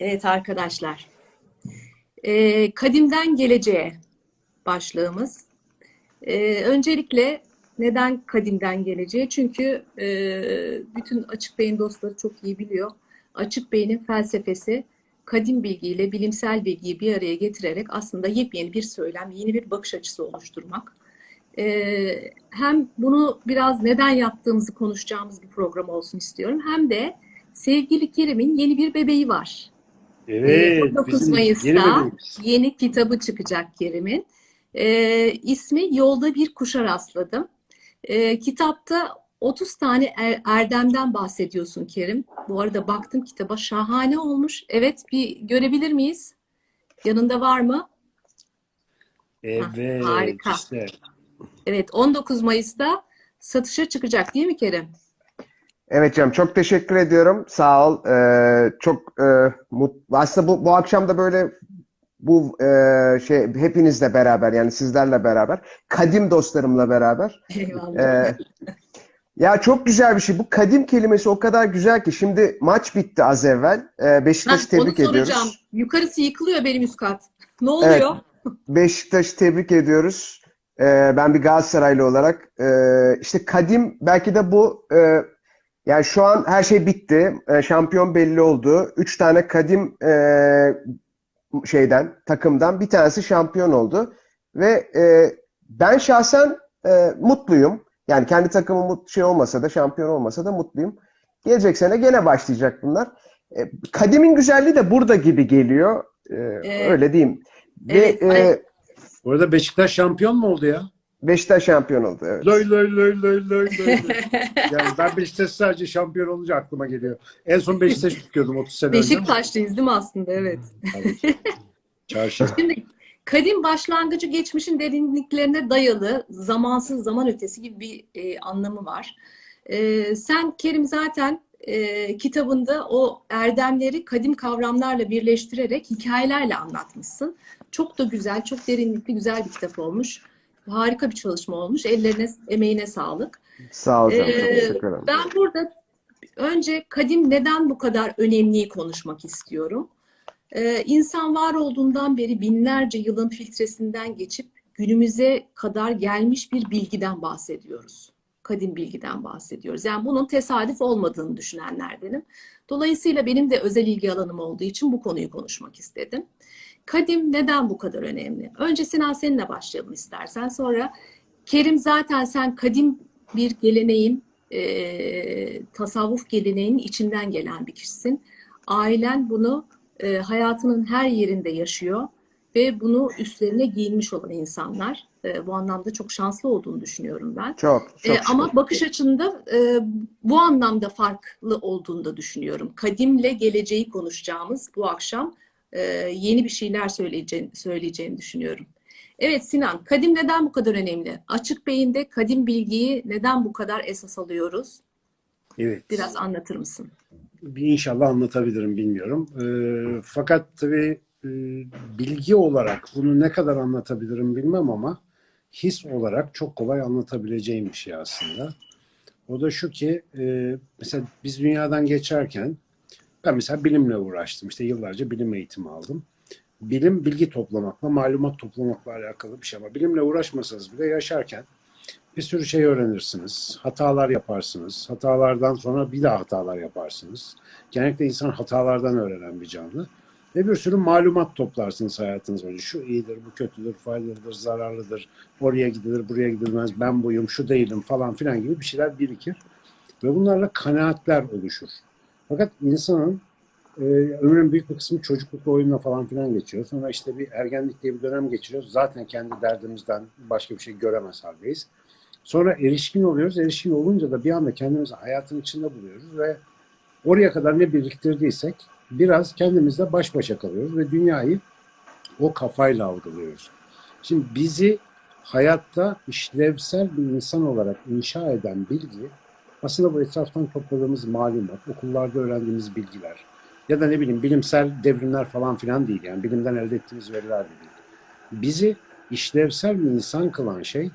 Evet arkadaşlar. Ee, kadimden geleceğe başlığımız. Ee, öncelikle neden kadimden geleceğe? Çünkü e, bütün Açık Bey'in dostları çok iyi biliyor. Açık Bey'in felsefesi kadim bilgiyle bilimsel bilgiyi bir araya getirerek aslında yepyeni bir söylem, yeni bir bakış açısı oluşturmak. Ee, hem bunu biraz neden yaptığımızı konuşacağımız bir program olsun istiyorum. Hem de sevgili Kerim'in yeni bir bebeği var. Evet. 19 bizim Mayıs'ta yeni kitabı çıkacak Kerim'in. Ee, ismi Yolda Bir Kuşa Rastladım. Ee, kitapta 30 tane er- erdemden bahsediyorsun Kerim. Bu arada baktım kitaba şahane olmuş. Evet bir görebilir miyiz? Yanında var mı? Evet. harika. işte. Evet 19 Mayıs'ta satışa çıkacak değil mi Kerim? Evet canım çok teşekkür ediyorum. Sağ ol. Ee, çok e, mut, aslında bu bu akşam da böyle bu e, şey hepinizle beraber yani sizlerle beraber kadim dostlarımla beraber Eyvallah. e, ya çok güzel bir şey. Bu kadim kelimesi o kadar güzel ki şimdi maç bitti az evvel. E, Beşiktaş'ı Heh, onu tebrik soracağım. ediyoruz. Yukarısı yıkılıyor benim üst kat. Ne oluyor? Beşiktaş'ı tebrik ediyoruz. Ee, ben bir Galatasaraylı olarak ee, işte kadim belki de bu ee, yani şu an her şey bitti. Ee, şampiyon belli oldu. Üç tane kadim ee, şeyden takımdan bir tanesi şampiyon oldu ve ee, ben şahsen ee, mutluyum. Yani kendi takımım mut- şey olmasa da şampiyon olmasa da mutluyum. Gelecek sene gene başlayacak bunlar. Ee, kadimin güzelliği de burada gibi geliyor. Ee, Evet. öyle diyeyim. Ve Evet, ee, ay- Bu arada Beşiktaş şampiyon mu oldu ya? Beşiktaş şampiyon oldu. Evet. Loy loy loy loy loy loy. yani ben Beşiktaş sadece şampiyon olunca aklıma geliyor. En son Beşiktaş tutuyordum 30 sene önce. Beşiktaşlıyız değil mi aslında? Evet. Çarşı. Şimdi kadim başlangıcı geçmişin derinliklerine dayalı zamansız zaman ötesi gibi bir e, anlamı var. E, sen Kerim zaten e, kitabında o erdemleri kadim kavramlarla birleştirerek hikayelerle anlatmışsın. Çok da güzel, çok derinlikli, güzel bir kitap olmuş. Harika bir çalışma olmuş. Ellerine, emeğine sağlık. Sağ ol canım. Çok Ee, teşekkür ederim. Ben burada önce kadim neden bu kadar önemliyi konuşmak istiyorum. Ee, insan var olduğundan beri binlerce yılın filtresinden geçip günümüze kadar gelmiş bir bilgiden bahsediyoruz. Kadim bilgiden bahsediyoruz. Yani bunun tesadüf olmadığını düşünenlerdenim. Dolayısıyla benim de özel ilgi alanım olduğu için bu konuyu konuşmak istedim. Kadim neden bu kadar önemli? Önce Sinan seninle başlayalım istersen. Sonra Kerim zaten sen kadim bir geleneğin, e, tasavvuf geleneğinin içinden gelen bir kişisin. Ailen bunu e, hayatının her yerinde yaşıyor ve bunu üstlerine giyinmiş olan insanlar. E, bu anlamda çok şanslı olduğunu düşünüyorum ben. Çok, E, çok ama şükür. bakış açında e, bu anlamda farklı olduğunu da düşünüyorum. Kadimle geleceği konuşacağımız bu akşam e, yeni bir şeyler söyleyeceğini, söyleyeceğini düşünüyorum. Evet Sinan, kadim neden bu kadar önemli? Açık beyinde kadim bilgiyi neden bu kadar esas alıyoruz? Evet. Biraz anlatır mısın? Bir inşallah anlatabilirim bilmiyorum. Ee, fakat tabii e, bilgi olarak bunu ne kadar anlatabilirim bilmem ama his olarak çok kolay anlatabileceğim bir şey aslında. O da şu ki e, mesela biz dünyadan geçerken ben mesela bilimle uğraştım. İşte yıllarca bilim eğitimi aldım. Bilim bilgi toplamakla, malumat toplamakla alakalı bir şey ama bilimle uğraşmasanız bile yaşarken bir sürü şey öğrenirsiniz. Hatalar yaparsınız. Hatalardan sonra bir daha hatalar yaparsınız. Genellikle insan hatalardan öğrenen bir canlı. Ve bir sürü malumat toplarsınız hayatınız boyunca. Şu iyidir, bu kötüdür, faydalıdır, zararlıdır. Oraya gidilir, buraya gidilmez. Ben buyum, şu değilim falan filan gibi bir şeyler birikir. Ve bunlarla kanaatler oluşur. Fakat insanın e, ömrünün büyük bir kısmı çocuklukla oyunla falan filan geçiyor. Sonra işte bir ergenlik diye bir dönem geçiriyoruz. Zaten kendi derdimizden başka bir şey göremez haldeyiz. Sonra erişkin oluyoruz. Erişkin olunca da bir anda kendimizi hayatın içinde buluyoruz ve oraya kadar ne biriktirdiysek biraz kendimizle baş başa kalıyoruz ve dünyayı o kafayla algılıyoruz. Şimdi bizi hayatta işlevsel bir insan olarak inşa eden bilgi aslında bu etraftan topladığımız malumat, okullarda öğrendiğimiz bilgiler ya da ne bileyim bilimsel devrimler falan filan değil. Yani bilimden elde ettiğimiz veriler de değil. Bizi işlevsel bir insan kılan şey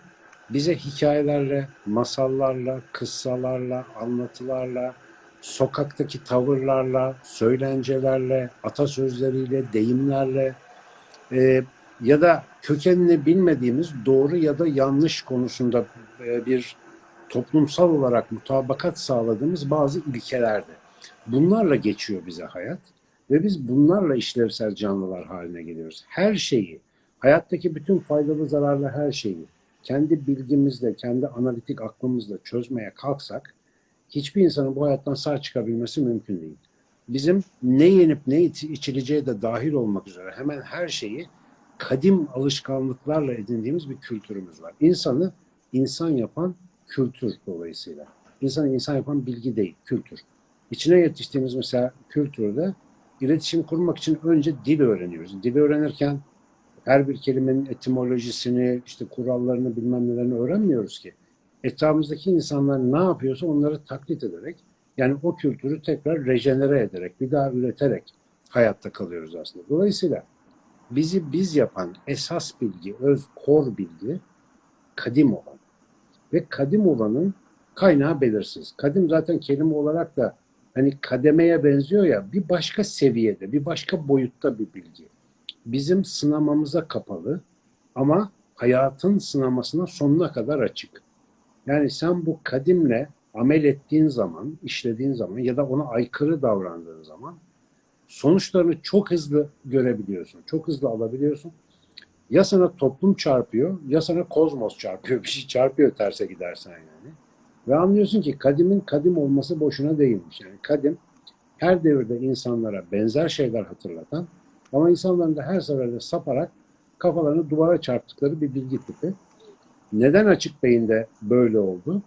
bize hikayelerle, masallarla, kıssalarla, anlatılarla, sokaktaki tavırlarla, söylencelerle, atasözleriyle, deyimlerle e, ya da kökenini bilmediğimiz doğru ya da yanlış konusunda e, bir toplumsal olarak mutabakat sağladığımız bazı ilkelerdi. Bunlarla geçiyor bize hayat ve biz bunlarla işlevsel canlılar haline geliyoruz. Her şeyi, hayattaki bütün faydalı zararlı her şeyi kendi bilgimizle, kendi analitik aklımızla çözmeye kalksak hiçbir insanın bu hayattan sağ çıkabilmesi mümkün değil. Bizim ne yenip ne içileceği de dahil olmak üzere hemen her şeyi kadim alışkanlıklarla edindiğimiz bir kültürümüz var. İnsanı insan yapan kültür dolayısıyla. İnsanı insan yapan bilgi değil, kültür. İçine yetiştiğimiz mesela kültürde iletişim kurmak için önce dil öğreniyoruz. Dil öğrenirken her bir kelimenin etimolojisini, işte kurallarını bilmem nelerini öğrenmiyoruz ki. Etrafımızdaki insanlar ne yapıyorsa onları taklit ederek, yani o kültürü tekrar rejenere ederek, bir daha üreterek hayatta kalıyoruz aslında. Dolayısıyla bizi biz yapan esas bilgi, öz kor bilgi kadim olan. Ve kadim olanın kaynağı belirsiz. Kadim zaten kelime olarak da hani kademeye benziyor ya bir başka seviyede, bir başka boyutta bir bilgi. Bizim sınamamıza kapalı ama hayatın sınamasına sonuna kadar açık. Yani sen bu kadimle amel ettiğin zaman, işlediğin zaman ya da ona aykırı davrandığın zaman sonuçlarını çok hızlı görebiliyorsun. Çok hızlı alabiliyorsun. Ya sana toplum çarpıyor ya sana kozmos çarpıyor. Bir şey çarpıyor terse gidersen yani. Ve anlıyorsun ki kadimin kadim olması boşuna değilmiş. Yani kadim her devirde insanlara benzer şeyler hatırlatan ama insanların da her seferde saparak kafalarını duvara çarptıkları bir bilgi tipi. Neden açık beyinde böyle oldu?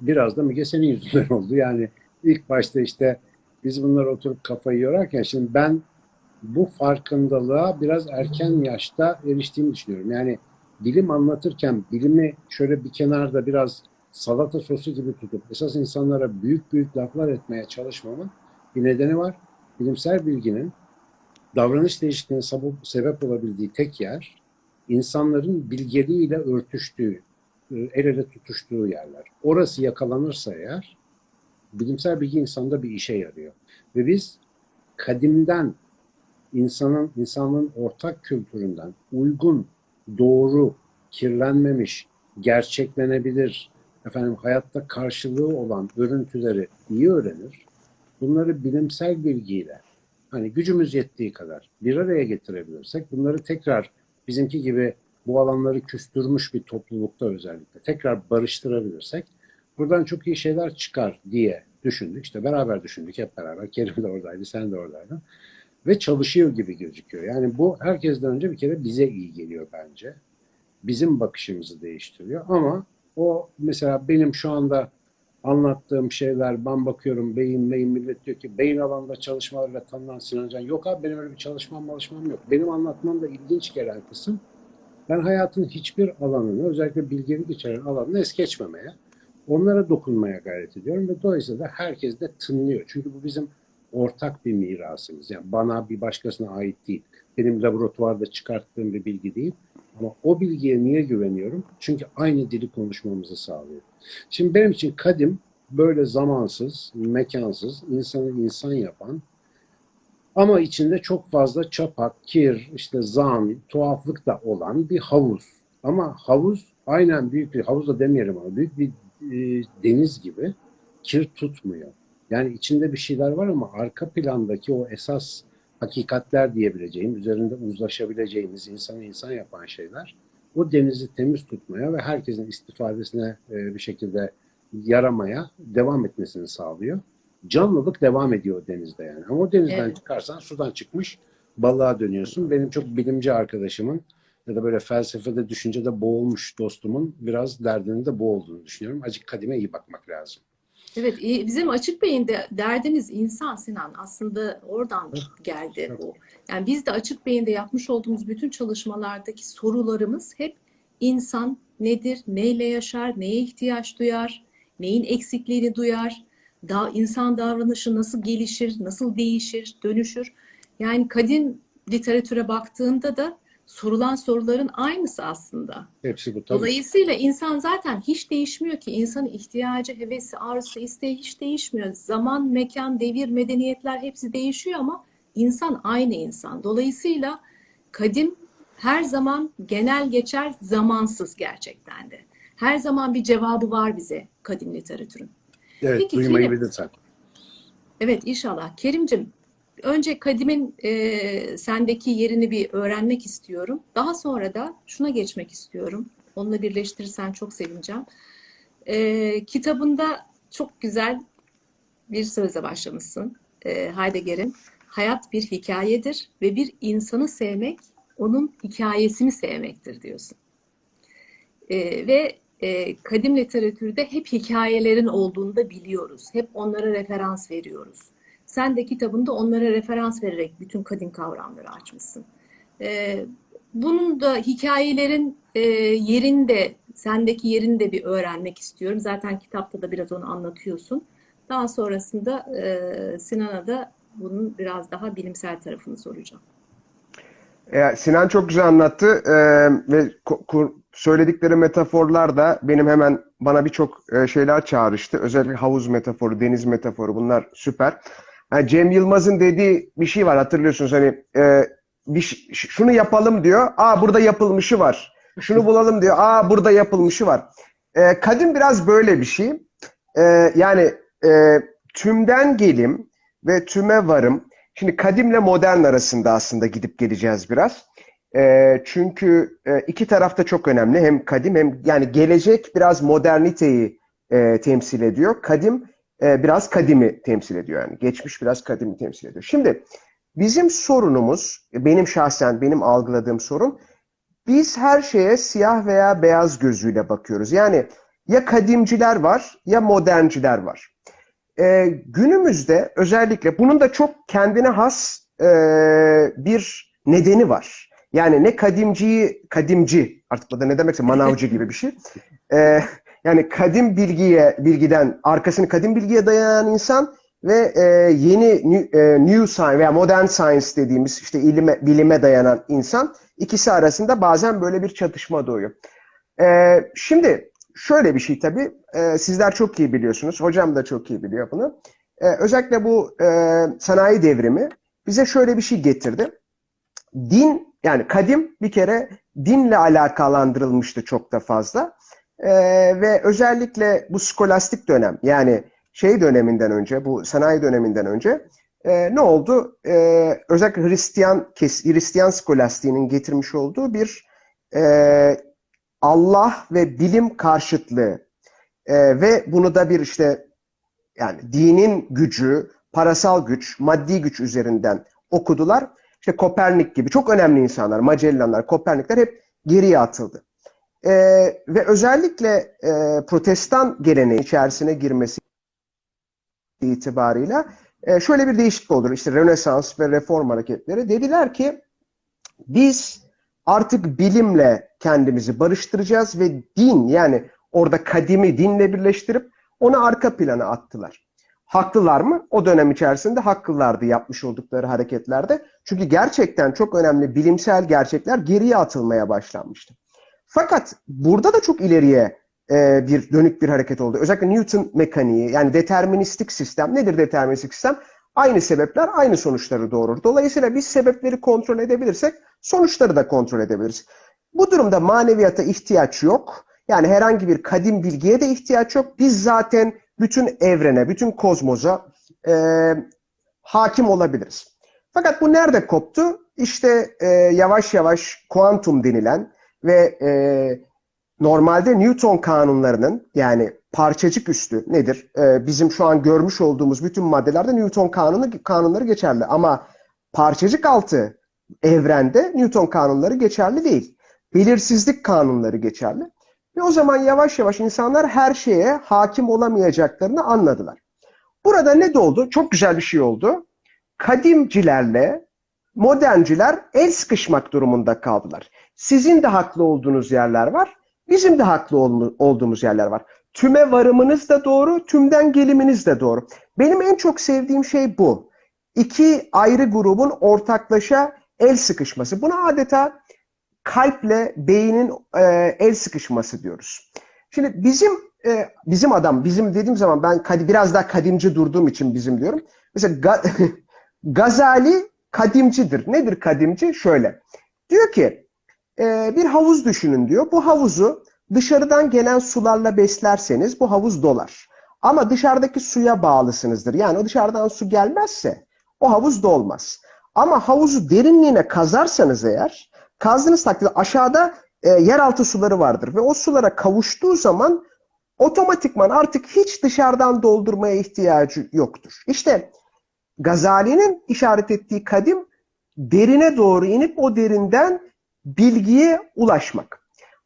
Biraz da Müge senin yüzünden oldu. Yani ilk başta işte biz bunları oturup kafayı yorarken şimdi ben bu farkındalığa biraz erken yaşta eriştiğimi düşünüyorum. Yani bilim anlatırken bilimi şöyle bir kenarda biraz salata sosu gibi tutup esas insanlara büyük büyük laflar etmeye çalışmamın bir nedeni var. Bilimsel bilginin davranış değişikliğine sebep olabildiği tek yer insanların bilgeliğiyle örtüştüğü, el ele tutuştuğu yerler. Orası yakalanırsa eğer bilimsel bilgi insanda bir işe yarıyor. Ve biz kadimden insanın insanlığın ortak kültüründen uygun, doğru, kirlenmemiş, gerçeklenebilir, efendim hayatta karşılığı olan örüntüleri iyi öğrenir. Bunları bilimsel bilgiyle hani gücümüz yettiği kadar bir araya getirebilirsek bunları tekrar bizimki gibi bu alanları küstürmüş bir toplulukta özellikle tekrar barıştırabilirsek buradan çok iyi şeyler çıkar diye düşündük. İşte beraber düşündük hep beraber. Kerim de oradaydı, sen de oradaydın. Ve çalışıyor gibi gözüküyor. Yani bu herkesten önce bir kere bize iyi geliyor bence. Bizim bakışımızı değiştiriyor. Ama o mesela benim şu anda anlattığım şeyler, ben bakıyorum beyin, beyin millet diyor ki beyin alanında çalışmalarla tanınan Sinan Can. Yok abi benim öyle bir çalışmam çalışmam yok. Benim anlatmam da ilginç gelen kısım ben hayatın hiçbir alanını, özellikle bilgelik içeren alanını es geçmemeye, onlara dokunmaya gayret ediyorum ve dolayısıyla da herkes de tınlıyor. Çünkü bu bizim ortak bir mirasımız. Yani bana bir başkasına ait değil. Benim laboratuvarda çıkarttığım bir bilgi değil. Ama o bilgiye niye güveniyorum? Çünkü aynı dili konuşmamızı sağlıyor. Şimdi benim için kadim böyle zamansız, mekansız, insanı insan yapan ama içinde çok fazla çapak, kir, işte zan, tuhaflık da olan bir havuz. Ama havuz aynen büyük bir havuz da demeyelim ama büyük bir e, deniz gibi kir tutmuyor. Yani içinde bir şeyler var ama arka plandaki o esas hakikatler diyebileceğim, üzerinde uzlaşabileceğimiz, insanı insan yapan şeyler o denizi temiz tutmaya ve herkesin istifadesine e, bir şekilde yaramaya devam etmesini sağlıyor. Canlılık devam ediyor denizde yani. Ama o denizden Evet. çıkarsan sudan çıkmış balığa dönüyorsun. Benim çok bilimci arkadaşımın ya da böyle felsefede, düşüncede boğulmuş dostumun biraz derdinin de bu olduğunu düşünüyorum. Acık kadime iyi bakmak lazım. Evet, iyi. bizim açık beyinde derdimiz insan Sinan. Aslında oradan geldi bu. Yani biz de açık beyinde yapmış olduğumuz bütün çalışmalardaki sorularımız hep insan nedir, neyle yaşar, neye ihtiyaç duyar, neyin eksikliğini duyar, da insan davranışı nasıl gelişir, nasıl değişir, dönüşür. Yani kadim literatüre baktığında da sorulan soruların aynısı aslında. Hepsi bu tabii. Dolayısıyla insan zaten hiç değişmiyor ki. İnsanın ihtiyacı, hevesi, arzusu, isteği hiç değişmiyor. Zaman, mekan, devir, medeniyetler hepsi değişiyor ama insan aynı insan. Dolayısıyla kadim her zaman genel geçer, zamansız gerçekten de. Her zaman bir cevabı var bize kadim literatürün. Evet, Peki, duymayı Kerim. Evet inşallah. Kerimcim, önce Kadim'in e, sendeki yerini bir öğrenmek istiyorum. Daha sonra da şuna geçmek istiyorum. Onunla birleştirirsen çok sevineceğim. E, kitabında çok güzel bir sözle başlamışsın. E, Heidegger'in hayat bir hikayedir ve bir insanı sevmek onun hikayesini sevmektir diyorsun. E, ve e, kadim literatürde hep hikayelerin olduğunu da biliyoruz. Hep onlara referans veriyoruz. Sen de kitabında onlara referans vererek bütün kadim kavramları açmışsın. E, bunun da hikayelerin e, yerinde, sendeki yerini de bir öğrenmek istiyorum. Zaten kitapta da biraz onu anlatıyorsun. Daha sonrasında e, Sinan'a da bunun biraz daha bilimsel tarafını soracağım. Ya, Sinan çok güzel anlattı Ee, ve söyledikleri metaforlar da benim hemen bana birçok e, şeyler çağrıştı. Özellikle havuz metaforu, deniz metaforu bunlar süper. Yani Cem Yılmaz'ın dediği bir şey var hatırlıyorsunuz hani e, bir şunu yapalım diyor. Aa burada yapılmışı var. Şunu bulalım diyor. Aa burada yapılmışı var. E, kadim biraz böyle bir şey. E, yani e, tümden gelim ve tüme varım. Şimdi kadimle modern arasında aslında gidip geleceğiz biraz. E, çünkü e, iki taraf da çok önemli. Hem kadim hem yani gelecek biraz moderniteyi e, temsil ediyor. Kadim e, biraz kadimi temsil ediyor yani. Geçmiş biraz kadimi temsil ediyor. Şimdi bizim sorunumuz, benim şahsen benim algıladığım sorun, biz her şeye siyah veya beyaz gözüyle bakıyoruz. Yani ya kadimciler var ya modernciler var. Ee, günümüzde özellikle bunun da çok kendine has e, bir nedeni var. Yani ne kadimciyi, kadimci artık bu da ne demekse manavcı gibi bir şey. Ee, yani kadim bilgiye, bilgiden arkasını kadim bilgiye dayanan insan ve e, yeni new, e, new science veya modern science dediğimiz işte ilime, bilime dayanan insan ikisi arasında bazen böyle bir çatışma doğuyor. Ee, şimdi şöyle bir şey tabii e, sizler çok iyi biliyorsunuz. Hocam da çok iyi biliyor bunu. E, özellikle bu e, sanayi devrimi bize şöyle bir şey getirdi. Din yani kadim bir kere dinle alakalandırılmıştı çok da fazla. E, ve özellikle bu skolastik dönem yani şey döneminden önce bu sanayi döneminden önce e, ne oldu? E, özellikle Hristiyan Hristiyan skolastiğinin getirmiş olduğu bir e, Allah ve bilim karşıtlığı e, ve bunu da bir işte yani dinin gücü, parasal güç, maddi güç üzerinden okudular. İşte Kopernik gibi çok önemli insanlar, Magellanlar, Kopernikler hep geriye atıldı. E, ve özellikle e, protestan geleneği içerisine girmesi itibarıyla e, şöyle bir değişiklik olur. İşte Rönesans ve Reform hareketleri dediler ki biz artık bilimle kendimizi barıştıracağız ve din yani orada kadimi dinle birleştirip onu arka plana attılar. Haklılar mı? O dönem içerisinde haklılardı yapmış oldukları hareketlerde. Çünkü gerçekten çok önemli bilimsel gerçekler geriye atılmaya başlanmıştı. Fakat burada da çok ileriye e, bir dönük bir hareket oldu. Özellikle Newton mekaniği yani deterministik sistem. Nedir deterministik sistem? Aynı sebepler aynı sonuçları doğurur. Dolayısıyla biz sebepleri kontrol edebilirsek sonuçları da kontrol edebiliriz. Bu durumda maneviyata ihtiyaç yok. Yani herhangi bir kadim bilgiye de ihtiyaç yok. Biz zaten bütün evrene, bütün kozmoza e, hakim olabiliriz. Fakat bu nerede koptu? İşte e, yavaş yavaş kuantum denilen ve e, normalde Newton kanunlarının yani parçacık üstü nedir? E, bizim şu an görmüş olduğumuz bütün maddelerde Newton kanunu kanunları geçerli ama parçacık altı evrende Newton kanunları geçerli değil. Belirsizlik kanunları geçerli. Ve o zaman yavaş yavaş insanlar her şeye hakim olamayacaklarını anladılar. Burada ne oldu? Çok güzel bir şey oldu. Kadimcilerle modernciler el sıkışmak durumunda kaldılar. Sizin de haklı olduğunuz yerler var, bizim de haklı ol- olduğumuz yerler var. Tüme varımınız da doğru, tümden geliminiz de doğru. Benim en çok sevdiğim şey bu. İki ayrı grubun ortaklaşa el sıkışması. Buna adeta kalple beynin e, el sıkışması diyoruz. Şimdi bizim e, bizim adam, bizim dediğim zaman ben kadi, biraz daha kadimci durduğum için bizim diyorum. Mesela Ga- Gazali kadimcidir. Nedir kadimci? Şöyle. Diyor ki e, bir havuz düşünün diyor. Bu havuzu dışarıdan gelen sularla beslerseniz bu havuz dolar. Ama dışarıdaki suya bağlısınızdır. Yani o dışarıdan su gelmezse o havuz dolmaz. Ama havuzu derinliğine kazarsanız eğer kazdığınız takdirde aşağıda e, yeraltı suları vardır ve o sulara kavuştuğu zaman otomatikman artık hiç dışarıdan doldurmaya ihtiyacı yoktur. İşte Gazali'nin işaret ettiği kadim derine doğru inip o derinden bilgiye ulaşmak.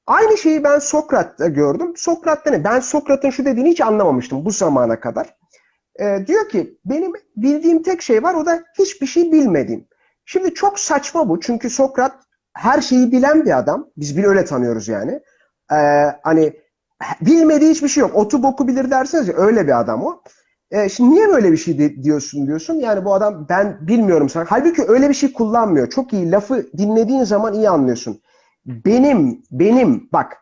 Aynı şeyi ben Sokrat'ta gördüm. Sokrat'ta ne? Ben Sokrat'ın şu dediğini hiç anlamamıştım bu zamana kadar. Ee, diyor ki benim bildiğim tek şey var o da hiçbir şey bilmediğim. Şimdi çok saçma bu çünkü Sokrat her şeyi bilen bir adam. Biz bir öyle tanıyoruz yani. Ee, hani bilmediği hiçbir şey yok. Otu boku bilir derseniz ya öyle bir adam o. Ee, şimdi niye böyle bir şey de- diyorsun diyorsun. Yani bu adam ben bilmiyorum sana. Halbuki öyle bir şey kullanmıyor. Çok iyi lafı dinlediğin zaman iyi anlıyorsun. Benim, benim bak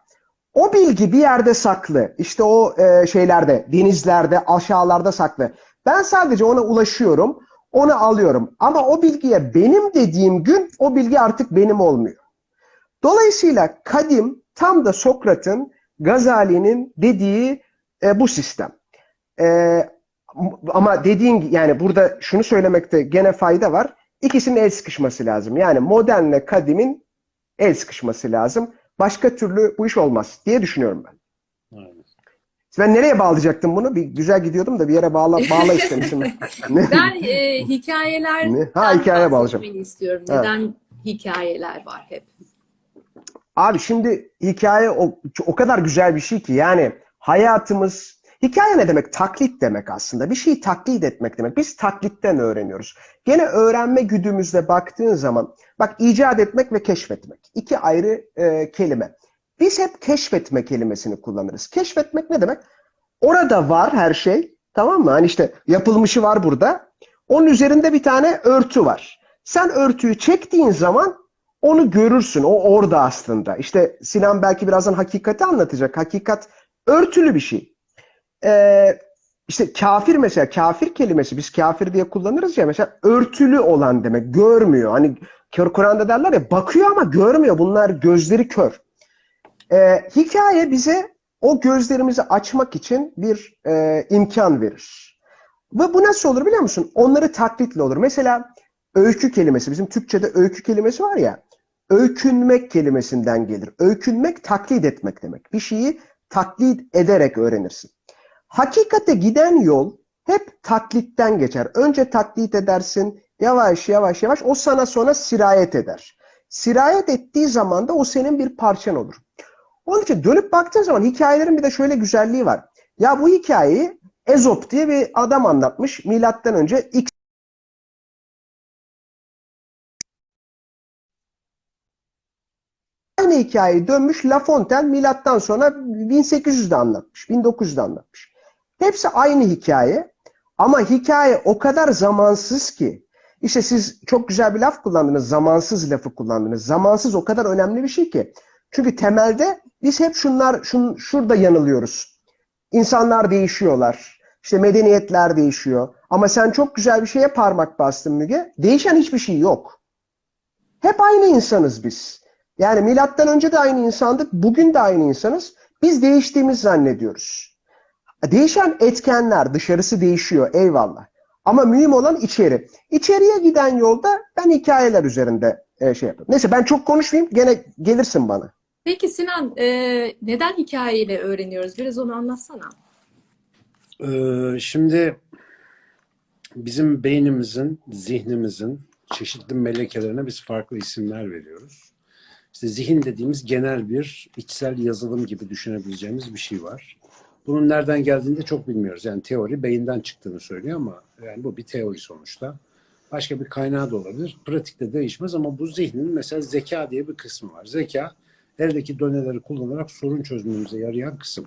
o bilgi bir yerde saklı. İşte o e, şeylerde, denizlerde, aşağılarda saklı. Ben sadece ona ulaşıyorum, onu alıyorum. Ama o bilgiye benim dediğim gün o bilgi artık benim olmuyor. Dolayısıyla kadim tam da Sokrat'ın, Gazali'nin dediği e, bu sistem. E, ama dediğin yani burada şunu söylemekte gene fayda var. İkisinin el sıkışması lazım. Yani modernle kadimin el sıkışması lazım. Başka türlü bu iş olmaz diye düşünüyorum ben. Aynen. Ben nereye bağlayacaktım bunu? Bir güzel gidiyordum da bir yere bağla, bağla istemişim. Ben e, hikayeler Ne? Ha, hikayeye bağlayacağım. istiyorum. Evet. Neden hikayeler var hep? Abi şimdi hikaye o, o kadar güzel bir şey ki yani hayatımız hikaye ne demek? Taklit demek aslında. Bir şeyi taklit etmek demek. Biz taklitten öğreniyoruz. Gene öğrenme güdümüzde baktığın zaman bak icat etmek ve keşfetmek. iki ayrı e, kelime. Biz hep keşfetme kelimesini kullanırız. Keşfetmek ne demek? Orada var her şey. Tamam mı? Hani işte yapılmışı var burada. Onun üzerinde bir tane örtü var. Sen örtüyü çektiğin zaman onu görürsün. O orada aslında. İşte Sinan belki birazdan hakikati anlatacak. Hakikat örtülü bir şey. Ee, işte kafir mesela kafir kelimesi biz kafir diye kullanırız ya mesela örtülü olan demek. Görmüyor. Hani kör Kur'an'da derler ya bakıyor ama görmüyor. Bunlar gözleri kör. Ee, hikaye bize o gözlerimizi açmak için bir e, imkan verir. Ve bu nasıl olur biliyor musun? Onları taklitle olur. Mesela öykü kelimesi, bizim Türkçe'de öykü kelimesi var ya, öykünmek kelimesinden gelir. Öykünmek taklit etmek demek. Bir şeyi taklit ederek öğrenirsin. Hakikate giden yol hep taklitten geçer. Önce taklit edersin, yavaş yavaş yavaş o sana sonra sirayet eder. Sirayet ettiği zaman da o senin bir parçan olur. Onun için dönüp baktığın zaman hikayelerin bir de şöyle güzelliği var. Ya bu hikayeyi Ezop diye bir adam anlatmış. Milattan önce X Aynı hikayeyi dönmüş La Fontaine milattan sonra 1800'de anlatmış, 1900'de anlatmış. Hepsi aynı hikaye ama hikaye o kadar zamansız ki işte siz çok güzel bir laf kullandınız, zamansız lafı kullandınız. Zamansız o kadar önemli bir şey ki. Çünkü temelde biz hep şunlar şun, şurada yanılıyoruz. İnsanlar değişiyorlar. İşte medeniyetler değişiyor. Ama sen çok güzel bir şeye parmak bastın Müge. Değişen hiçbir şey yok. Hep aynı insanız biz. Yani milattan önce de aynı insandık, bugün de aynı insanız. Biz değiştiğimiz zannediyoruz. Değişen etkenler, dışarısı değişiyor, eyvallah. Ama mühim olan içeri. İçeriye giden yolda ben hikayeler üzerinde e, şey yapıyorum. Neyse ben çok konuşmayayım, gene gelirsin bana. Peki Sinan, e, neden hikayeyle öğreniyoruz? Biraz onu anlatsana. Ee, şimdi bizim beynimizin, zihnimizin çeşitli melekelerine biz farklı isimler veriyoruz. İşte zihin dediğimiz genel bir içsel yazılım gibi düşünebileceğimiz bir şey var. Bunun nereden geldiğini de çok bilmiyoruz. Yani teori beyinden çıktığını söylüyor ama yani bu bir teori sonuçta. Başka bir kaynağı da olabilir. Pratikte değişmez ama bu zihnin mesela zeka diye bir kısmı var. Zeka eldeki doneleri kullanarak sorun çözmemize yarayan kısım.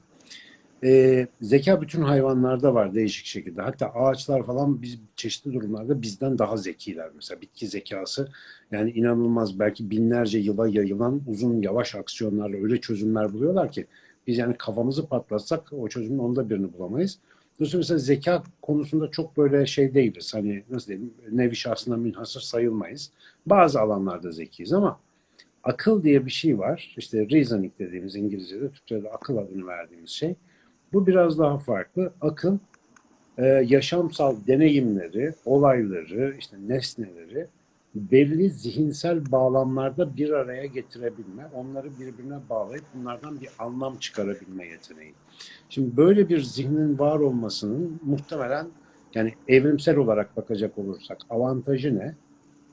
Ee, zeka bütün hayvanlarda var değişik şekilde. Hatta ağaçlar falan biz çeşitli durumlarda bizden daha zekiler. Mesela bitki zekası yani inanılmaz belki binlerce yıla yayılan uzun yavaş aksiyonlarla öyle çözümler buluyorlar ki biz yani kafamızı patlatsak o çözümün onda birini bulamayız. Dolayısıyla mesela zeka konusunda çok böyle şey değiliz. Hani nasıl diyeyim nevi şahsına münhasır sayılmayız. Bazı alanlarda zekiyiz ama akıl diye bir şey var. İşte reasoning dediğimiz İngilizce'de, Türkçe'de akıl adını verdiğimiz şey. Bu biraz daha farklı. Akıl e, yaşamsal deneyimleri, olayları, işte nesneleri belli zihinsel bağlamlarda bir araya getirebilme, onları birbirine bağlayıp bunlardan bir anlam çıkarabilme yeteneği. Şimdi böyle bir zihnin var olmasının muhtemelen yani evrimsel olarak bakacak olursak avantajı ne?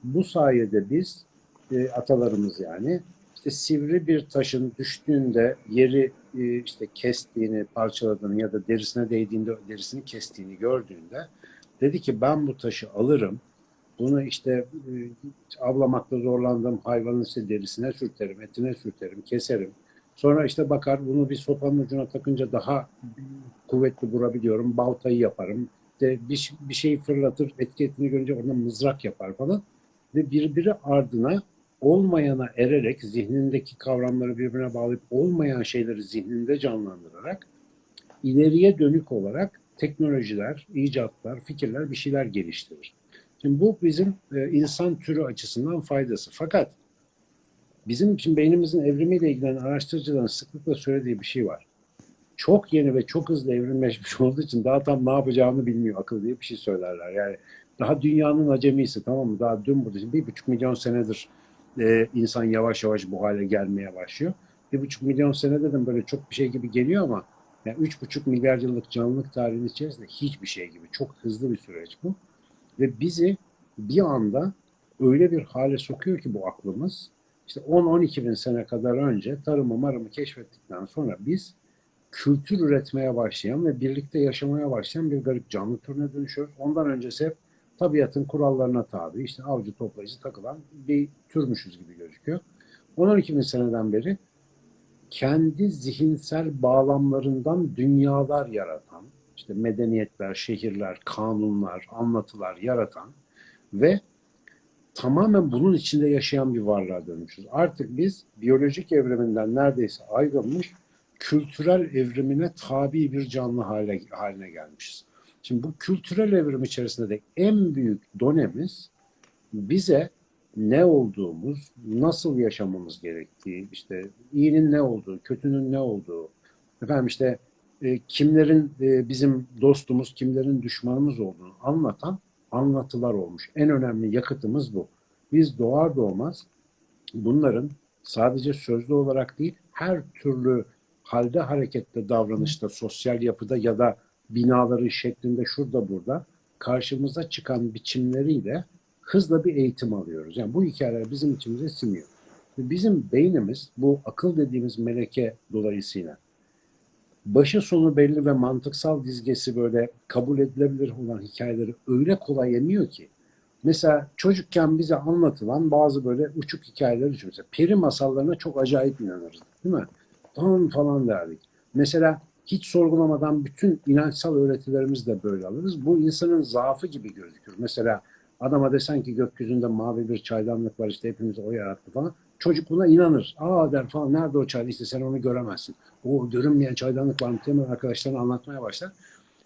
Bu sayede biz e, atalarımız yani işte sivri bir taşın düştüğünde yeri e, işte kestiğini, parçaladığını ya da derisine değdiğinde derisini kestiğini gördüğünde dedi ki ben bu taşı alırım. Bunu işte e, avlamakta zorlandığım hayvanın işte derisine sürterim, etine sürterim, keserim. Sonra işte bakar bunu bir sopanın ucuna takınca daha kuvvetli vurabiliyorum. Baltayı yaparım. İşte bir, bir şeyi fırlatır, etiketini görünce oradan mızrak yapar falan. Ve birbiri ardına olmayana ererek zihnindeki kavramları birbirine bağlayıp olmayan şeyleri zihninde canlandırarak ileriye dönük olarak teknolojiler, icatlar, fikirler bir şeyler geliştirir. Şimdi bu bizim e, insan türü açısından faydası. Fakat bizim için beynimizin evrimiyle ilgilenen araştırıcıların sıklıkla söylediği bir şey var. Çok yeni ve çok hızlı evrimleşmiş olduğu için daha tam ne yapacağını bilmiyor akıl diye bir şey söylerler. Yani daha dünyanın acemisi tamam mı? Daha dün bu bir buçuk milyon senedir e, insan yavaş yavaş bu hale gelmeye başlıyor. Bir buçuk milyon senede de böyle çok bir şey gibi geliyor ama yani üç buçuk milyar yıllık canlılık tarihinin içerisinde hiçbir şey gibi. Çok hızlı bir süreç bu. Ve bizi bir anda öyle bir hale sokuyor ki bu aklımız. İşte 10-12 bin sene kadar önce tarımı marımı keşfettikten sonra biz kültür üretmeye başlayan ve birlikte yaşamaya başlayan bir garip canlı türüne dönüşüyoruz. Ondan öncesi hep tabiatın kurallarına tabi, işte avcı toplayıcı takılan bir türmüşüz gibi gözüküyor. 10-12 bin seneden beri kendi zihinsel bağlamlarından dünyalar yaratan, işte medeniyetler, şehirler, kanunlar, anlatılar yaratan ve tamamen bunun içinde yaşayan bir varlığa dönmüşüz. Artık biz biyolojik evriminden neredeyse ayrılmış, kültürel evrimine tabi bir canlı hale, haline gelmişiz. Şimdi bu kültürel evrim içerisinde de en büyük donemiz bize ne olduğumuz, nasıl yaşamamız gerektiği, işte iyinin ne olduğu, kötünün ne olduğu, efendim işte e, kimlerin e, bizim dostumuz, kimlerin düşmanımız olduğunu anlatan anlatılar olmuş. En önemli yakıtımız bu. Biz doğar doğmaz bunların sadece sözlü olarak değil, her türlü halde, harekette, davranışta, sosyal yapıda ya da binaları şeklinde şurada burada karşımıza çıkan biçimleriyle hızla bir eğitim alıyoruz. Yani bu hikayeler bizim içimize siniyor. Bizim beynimiz bu akıl dediğimiz meleke dolayısıyla başı sonu belli ve mantıksal dizgesi böyle kabul edilebilir olan hikayeleri öyle kolay yemiyor ki. Mesela çocukken bize anlatılan bazı böyle uçuk hikayeler düşün. Mesela peri masallarına çok acayip inanırız. Değil mi? Falan falan derdik. Mesela hiç sorgulamadan bütün inançsal öğretilerimizi de böyle alırız. Bu insanın zaafı gibi gözükür. Mesela adama desen ki gökyüzünde mavi bir çaydanlık var işte hepimiz o yarattı falan. Çocuk buna inanır. Aa der falan nerede o çay işte sen onu göremezsin. O görünmeyen çaydanlık var mı hemen arkadaşlarına anlatmaya başlar.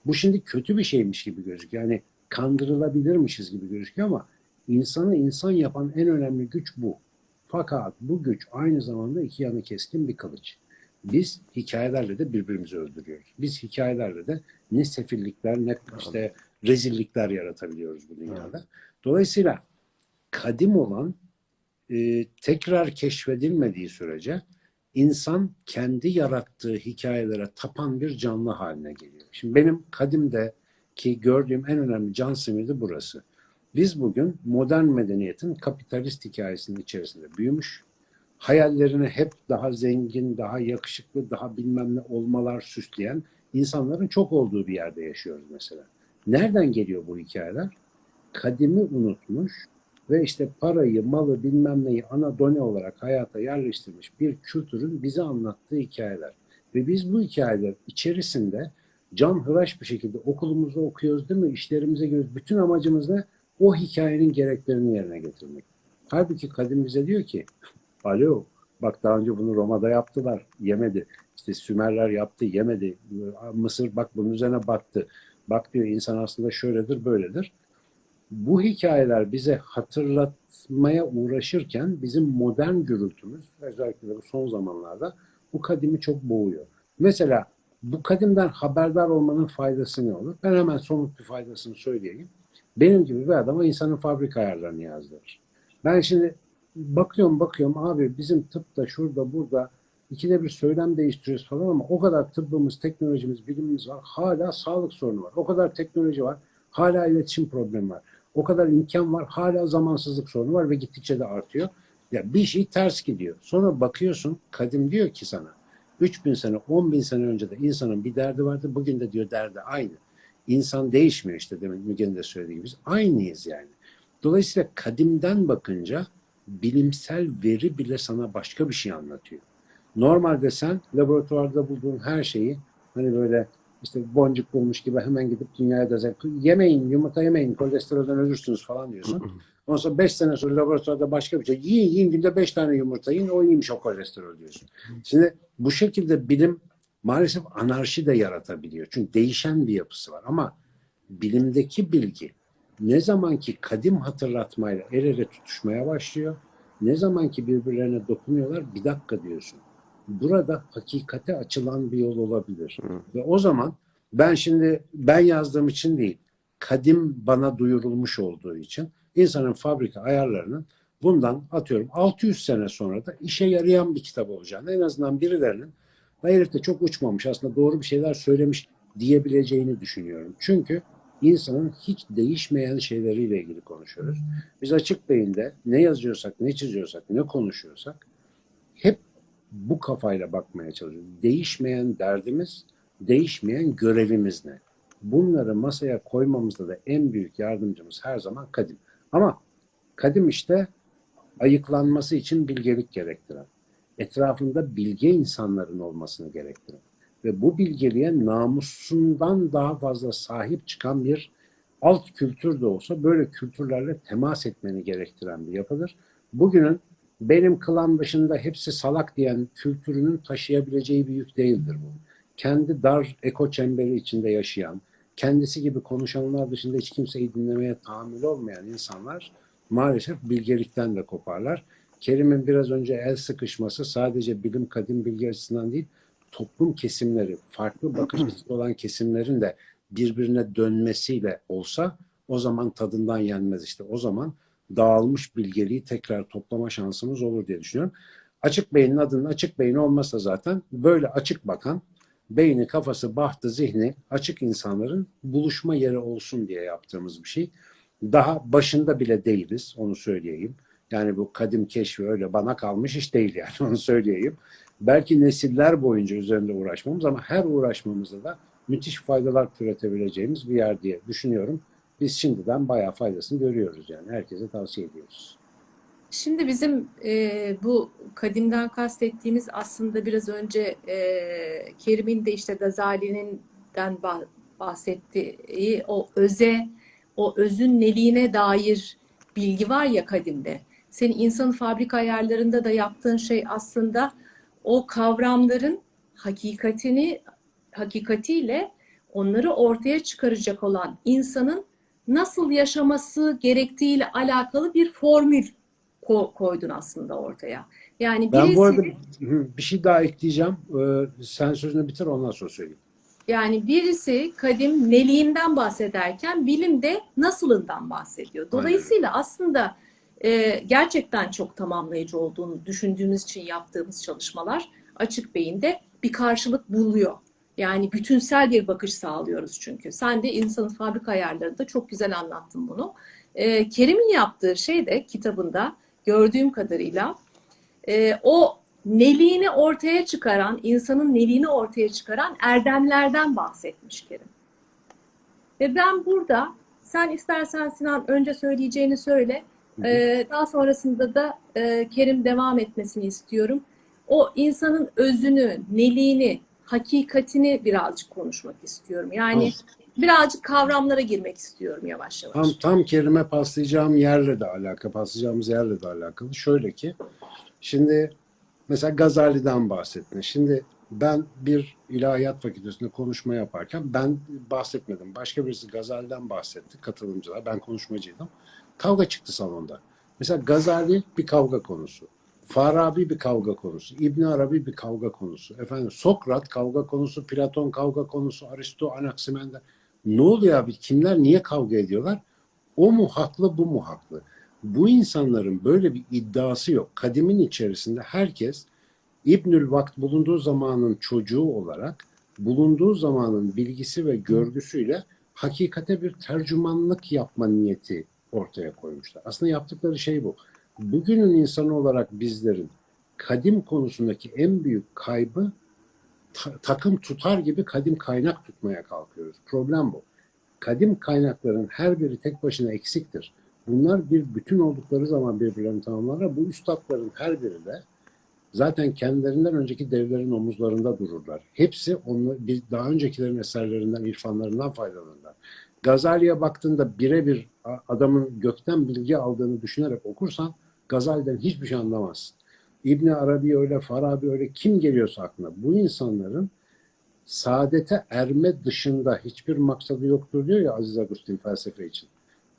Bu şimdi kötü bir şeymiş gibi gözüküyor. Yani kandırılabilirmişiz gibi gözüküyor ama insanı insan yapan en önemli güç bu. Fakat bu güç aynı zamanda iki yanı keskin bir kılıç. Biz hikayelerle de birbirimizi öldürüyoruz. Biz hikayelerle de ne sefillikler ne işte rezillikler yaratabiliyoruz bu dünyada. Dolayısıyla kadim olan e, tekrar keşfedilmediği sürece insan kendi yarattığı hikayelere tapan bir canlı haline geliyor. Şimdi benim kadimde ki gördüğüm en önemli can simidi burası. Biz bugün modern medeniyetin kapitalist hikayesinin içerisinde büyümüş, hayallerini hep daha zengin, daha yakışıklı, daha bilmem ne olmalar süsleyen insanların çok olduğu bir yerde yaşıyoruz mesela. Nereden geliyor bu hikayeler? Kadimi unutmuş ve işte parayı, malı, bilmem neyi ana done olarak hayata yerleştirmiş bir kültürün bize anlattığı hikayeler. Ve biz bu hikayeler içerisinde can hıraş bir şekilde okulumuzda okuyoruz değil mi? İşlerimize giriyoruz. Bütün amacımız ne? O hikayenin gereklerini yerine getirmek. Halbuki kadim bize diyor ki alo bak daha önce bunu Roma'da yaptılar yemedi. İşte Sümerler yaptı yemedi. Mısır bak bunun üzerine battı. Bak diyor insan aslında şöyledir böyledir. Bu hikayeler bize hatırlatmaya uğraşırken bizim modern gürültümüz özellikle de bu son zamanlarda bu kadimi çok boğuyor. Mesela bu kadimden haberdar olmanın faydası ne olur? Ben hemen somut bir faydasını söyleyeyim. Benim gibi bir adama insanın fabrika ayarlarını yazdırır. Ben şimdi bakıyorum bakıyorum abi bizim tıpta şurada burada ikide bir söylem değiştiriyoruz falan ama o kadar tıbbımız, teknolojimiz, bilimimiz var. Hala sağlık sorunu var. O kadar teknoloji var. Hala iletişim problemi var. O kadar imkan var. Hala zamansızlık sorunu var ve gittikçe de artıyor. Ya bir şey ters gidiyor. Sonra bakıyorsun kadim diyor ki sana 3000 sene, 10 bin sene önce de insanın bir derdi vardı. Bugün de diyor derdi aynı. İnsan değişmiyor işte demek Müge'nin de söylediği gibi. Biz aynıyız yani. Dolayısıyla kadimden bakınca bilimsel veri bile sana başka bir şey anlatıyor. Normalde sen laboratuvarda bulduğun her şeyi hani böyle işte boncuk bulmuş gibi hemen gidip dünyaya da yemeyin, yumurta yemeyin, kolesterolden ölürsünüz falan diyorsun. Ondan sonra 5 sene sonra laboratuvarda başka bir şey. Yiyin yiyin günde 5 tane yumurta yiyin o iyiymiş o kolesterol diyorsun. Şimdi bu şekilde bilim maalesef anarşi de yaratabiliyor. Çünkü değişen bir yapısı var ama bilimdeki bilgi ne zamanki kadim hatırlatmayla el ele tutuşmaya başlıyor, ne zamanki birbirlerine dokunuyorlar bir dakika diyorsun. Burada hakikate açılan bir yol olabilir. Ve o zaman ben şimdi ben yazdığım için değil, kadim bana duyurulmuş olduğu için insanın fabrika ayarlarının bundan atıyorum 600 sene sonra da işe yarayan bir kitap olacağını en azından birilerinin "Ya herif de çok uçmamış aslında doğru bir şeyler söylemiş diyebileceğini düşünüyorum. Çünkü insanın hiç değişmeyen şeyleriyle ilgili konuşuyoruz. Biz açık beyinde ne yazıyorsak, ne çiziyorsak, ne konuşuyorsak hep bu kafayla bakmaya çalışıyoruz. Değişmeyen derdimiz, değişmeyen görevimiz ne? Bunları masaya koymamızda da en büyük yardımcımız her zaman kadim. Ama kadim işte ayıklanması için bilgelik gerektiren, etrafında bilge insanların olmasını gerektiren ve bu bilgeliğe namusundan daha fazla sahip çıkan bir alt kültür de olsa böyle kültürlerle temas etmeni gerektiren bir yapıdır. Bugünün benim klan dışında hepsi salak diyen kültürünün taşıyabileceği bir yük değildir bu. Kendi dar eko çemberi içinde yaşayan, kendisi gibi konuşanlar dışında hiç kimseyi dinlemeye tahammül olmayan insanlar maalesef bilgelikten de koparlar. Kerim'in biraz önce el sıkışması sadece bilim kadim bilgi açısından değil, toplum kesimleri, farklı bakış açısı olan kesimlerin de birbirine dönmesiyle olsa o zaman tadından yenmez işte. O zaman dağılmış bilgeliği tekrar toplama şansımız olur diye düşünüyorum. Açık beynin adının açık beyin olmasa zaten böyle açık bakan, beyni, kafası, bahtı, zihni açık insanların buluşma yeri olsun diye yaptığımız bir şey. Daha başında bile değiliz, onu söyleyeyim. Yani bu kadim keşfi öyle bana kalmış iş değil yani onu söyleyeyim. Belki nesiller boyunca üzerinde uğraşmamız ama her uğraşmamızda da müthiş faydalar türetebileceğimiz bir yer diye düşünüyorum. Biz şimdiden bayağı faydasını görüyoruz yani. Herkese tavsiye ediyoruz. Şimdi bizim e, bu kadimden kastettiğimiz aslında biraz önce e, Kerim'in de işte Gazali'nin bahsettiği o öze, o özün neliğine dair bilgi var ya kadimde. Senin insanın fabrika ayarlarında da yaptığın şey aslında o kavramların hakikatini hakikatiyle onları ortaya çıkaracak olan insanın nasıl yaşaması gerektiğiyle alakalı bir formül ko- koydun aslında ortaya. Yani birisi, ben bu arada bir şey daha ekleyeceğim. Ee, sen sözünü bitir ondan sonra söyleyeyim. Yani birisi kadim neliğinden bahsederken bilim de nasılından bahsediyor. Dolayısıyla Aynen. aslında e, gerçekten çok tamamlayıcı olduğunu düşündüğümüz için yaptığımız çalışmalar açık beyinde bir karşılık buluyor. Yani bütünsel bir bakış sağlıyoruz çünkü. Sen de insanın fabrika ayarlarında çok güzel anlattın bunu. E, Kerim'in yaptığı şey de kitabında gördüğüm kadarıyla e, o neliğini ortaya çıkaran, insanın neliğini ortaya çıkaran erdemlerden bahsetmiş Kerim. Ve ben burada, sen istersen Sinan önce söyleyeceğini söyle, ee, daha sonrasında da e, Kerim devam etmesini istiyorum. O insanın özünü, neliğini, hakikatini birazcık konuşmak istiyorum. Yani birazcık kavramlara girmek istiyorum yavaş yavaş. Tam, tam kelime paslayacağım yerle de alakalı, paslayacağımız yerle de alakalı. Şöyle ki, şimdi mesela Gazali'den bahsettin. Şimdi ben bir ilahiyat fakültesinde konuşma yaparken ben bahsetmedim. Başka birisi Gazali'den bahsetti, katılımcılar. Ben konuşmacıydım. Kavga çıktı salonda. Mesela Gazali bir kavga konusu. Farabi bir kavga konusu. İbn Arabi bir kavga konusu. Efendim Sokrat kavga konusu, Platon kavga konusu, Aristo, Anaximander. Ne oluyor abi? Kimler niye kavga ediyorlar? O mu haklı, bu mu haklı? Bu insanların böyle bir iddiası yok. Kadimin içerisinde herkes İbnül Vakt bulunduğu zamanın çocuğu olarak bulunduğu zamanın bilgisi ve görgüsüyle hakikate bir tercümanlık yapma niyeti ortaya koymuşlar. Aslında yaptıkları şey bu. Bugünün insanı olarak bizlerin kadim konusundaki en büyük kaybı ta- takım tutar gibi kadim kaynak tutmaya kalkıyoruz. Problem bu. Kadim kaynakların her biri tek başına eksiktir. Bunlar bir bütün oldukları zaman birbirlerini tamamlarlar. Bu üstadların her biri de zaten kendilerinden önceki devlerin omuzlarında dururlar. Hepsi onu, bir, daha öncekilerin eserlerinden, irfanlarından faydalanırlar. Gazali'ye baktığında birebir adamın gökten bilgi aldığını düşünerek okursan Gazali'den hiçbir şey anlamazsın. İbni Arabi öyle, Farabi öyle kim geliyorsa aklına. Bu insanların saadete erme dışında hiçbir maksadı yoktur diyor ya Aziz Agustin felsefe için.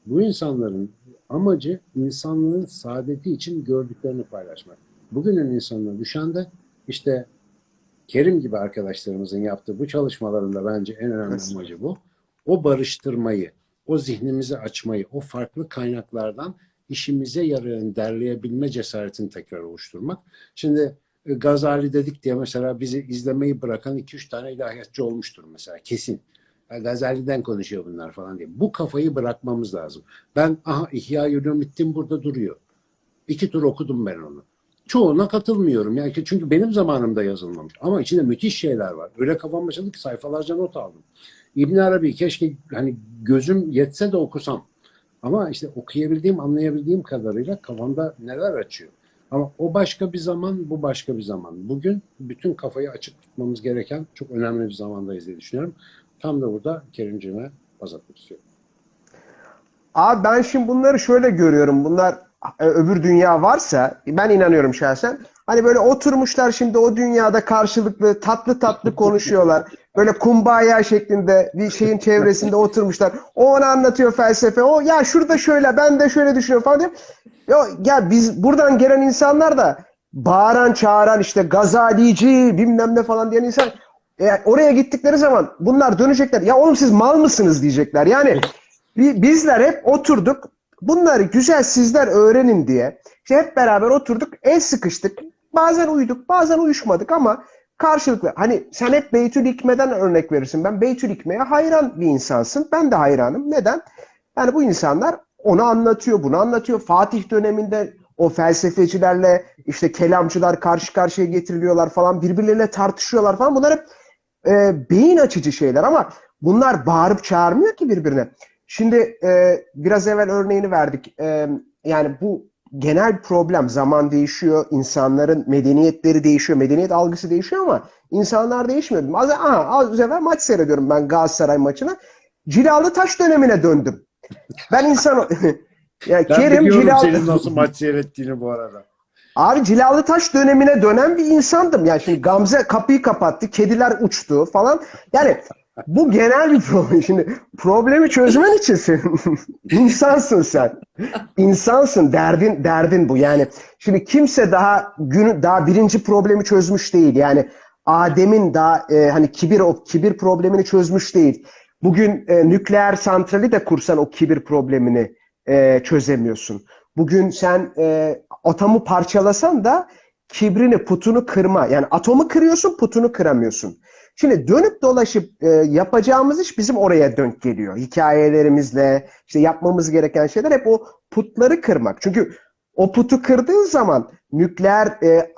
Bu insanların amacı insanlığın saadeti için gördüklerini paylaşmak. Bugünün insanına düşen de işte Kerim gibi arkadaşlarımızın yaptığı bu çalışmalarında bence en önemli Evet. amacı bu. O barıştırmayı, o zihnimizi açmayı, o farklı kaynaklardan işimize yarayan derleyebilme cesaretini tekrar oluşturmak. Şimdi e, Gazali dedik diye mesela bizi izlemeyi bırakan 2-3 tane ilahiyatçı olmuştur mesela kesin. Gazali'den konuşuyor bunlar falan diye. Bu kafayı bırakmamız lazım. Ben aha İhya Ulumuddin burada duruyor. İki tur okudum ben onu. Çoğuna katılmıyorum. Yani çünkü benim zamanımda yazılmamış. Ama içinde müthiş şeyler var. Öyle kafam açıldı ki sayfalarca not aldım. İbn Arabi keşke hani gözüm yetse de okusam. Ama işte okuyabildiğim, anlayabildiğim kadarıyla kafamda neler açıyor. Ama o başka bir zaman, bu başka bir zaman. Bugün bütün kafayı açık tutmamız gereken çok önemli bir zamandayız diye düşünüyorum. Tam da burada Kerimciğime baz atmak istiyorum. Abi ben şimdi bunları şöyle görüyorum. Bunlar e, öbür dünya varsa ben inanıyorum şahsen. Hani böyle oturmuşlar şimdi o dünyada karşılıklı tatlı tatlı konuşuyorlar. Böyle kumbaya şeklinde bir şeyin çevresinde oturmuşlar. O ona anlatıyor felsefe. O ya şurada şöyle ben de şöyle düşünüyorum falan diye. Ya, ya biz buradan gelen insanlar da bağıran çağıran işte gazalici bilmem ne falan diyen insan e, oraya gittikleri zaman bunlar dönecekler. Ya oğlum siz mal mısınız diyecekler. Yani Bi- Bizler hep oturduk. Bunları güzel sizler öğrenin diye. İşte hep beraber oturduk. El sıkıştık. Bazen uyuduk, bazen uyuşmadık ama karşılıklı. Hani sen hep Beytül Hikme'den örnek verirsin. Ben Beytül Hikme'ye hayran bir insansın. Ben de hayranım. Neden? Yani bu insanlar onu anlatıyor, bunu anlatıyor. Fatih döneminde o felsefecilerle işte kelamcılar karşı karşıya getiriliyorlar falan. Birbirleriyle tartışıyorlar falan. Bunlar hep e, beyin açıcı şeyler ama bunlar bağırıp çağırmıyor ki birbirine. Şimdi e, biraz evvel örneğini verdik. E, yani bu genel problem. Zaman değişiyor, insanların medeniyetleri değişiyor, medeniyet algısı değişiyor ama insanlar değişmiyor. Az, aha, az evvel maç seyrediyorum ben Galatasaray maçına. Cilalı Taş dönemine döndüm. Ben insan... yani Ben Kerim Cilalı... senin nasıl maç seyrettiğini bu arada. Abi Cilalı Taş dönemine dönen bir insandım. Yani şimdi Gamze kapıyı kapattı, kediler uçtu falan. Yani bu genel bir problem. Şimdi problemi çözmen için sen insansın sen. İnsansın. Derdin derdin bu. Yani şimdi kimse daha gün daha birinci problemi çözmüş değil. Yani Adem'in daha e, hani kibir o kibir problemini çözmüş değil. Bugün e, nükleer santrali de kursan o kibir problemini e, çözemiyorsun. Bugün sen e, atomu parçalasan da kibrini, putunu kırma. Yani atomu kırıyorsun, putunu kıramıyorsun. Şimdi dönüp dolaşıp e, yapacağımız iş bizim oraya dönük geliyor. Hikayelerimizle, işte yapmamız gereken şeyler hep o putları kırmak. Çünkü o putu kırdığın zaman nükleer e,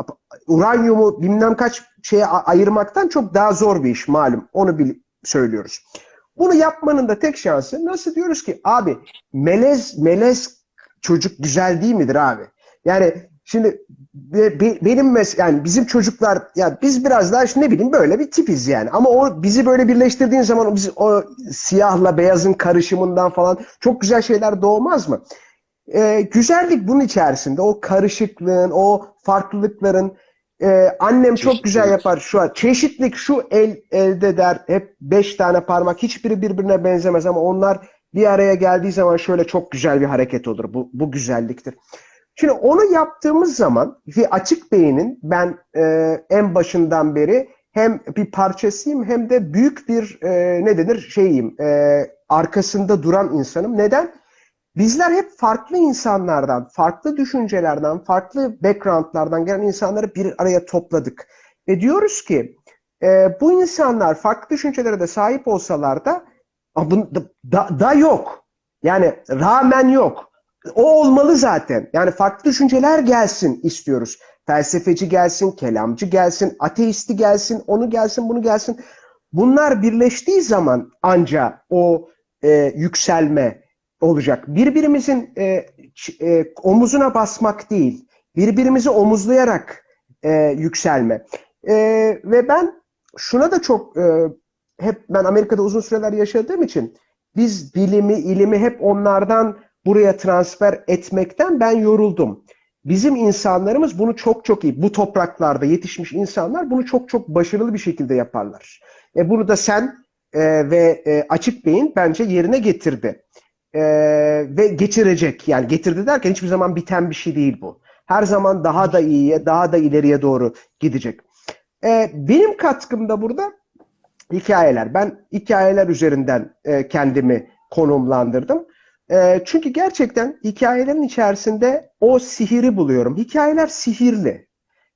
uranyumu bilmem kaç şeye ayırmaktan çok daha zor bir iş malum. Onu bil söylüyoruz. Bunu yapmanın da tek şansı nasıl diyoruz ki abi melez melez çocuk güzel değil midir abi? Yani Şimdi be- be- benim mes yani bizim çocuklar ya biz biraz daha işte ne bileyim böyle bir tipiz yani. Ama o bizi böyle birleştirdiğin zaman o, biz, o siyahla beyazın karışımından falan çok güzel şeyler doğmaz mı? Ee, güzellik bunun içerisinde. O karışıklığın, o farklılıkların ee, annem çok güzel yapar şu an. Çeşitlik şu el elde der. Hep beş tane parmak. Hiçbiri birbirine benzemez ama onlar bir araya geldiği zaman şöyle çok güzel bir hareket olur. Bu, bu güzelliktir. Şimdi onu yaptığımız zaman ve açık beynin ben e, en başından beri hem bir parçasıyım hem de büyük bir e, ne denir şeyim e, arkasında duran insanım. Neden? Bizler hep farklı insanlardan, farklı düşüncelerden, farklı backgroundlardan gelen insanları bir araya topladık. Ve diyoruz ki e, bu insanlar farklı düşüncelere de sahip olsalar da, da, da, da yok. Yani rağmen yok. O olmalı zaten. Yani farklı düşünceler gelsin istiyoruz. Felsefeci gelsin, kelamcı gelsin, ateisti gelsin, onu gelsin, bunu gelsin. Bunlar birleştiği zaman anca o e, yükselme olacak. Birbirimizin e, e, omuzuna basmak değil, birbirimizi omuzlayarak e, yükselme. E, ve ben şuna da çok e, hep ben Amerika'da uzun süreler yaşadığım için biz bilimi, ilimi hep onlardan buraya transfer etmekten ben yoruldum. Bizim insanlarımız bunu çok çok iyi, bu topraklarda yetişmiş insanlar bunu çok çok başarılı bir şekilde yaparlar. E, bunu da sen e, ve e, Açık Bey'in bence yerine getirdi. E, ve geçirecek. Yani getirdi derken hiçbir zaman biten bir şey değil bu. Her zaman daha da iyiye, daha da ileriye doğru gidecek. E, benim katkım da burada hikayeler. Ben hikayeler üzerinden e, kendimi konumlandırdım. E, çünkü gerçekten hikayelerin içerisinde o sihiri buluyorum. Hikayeler sihirli.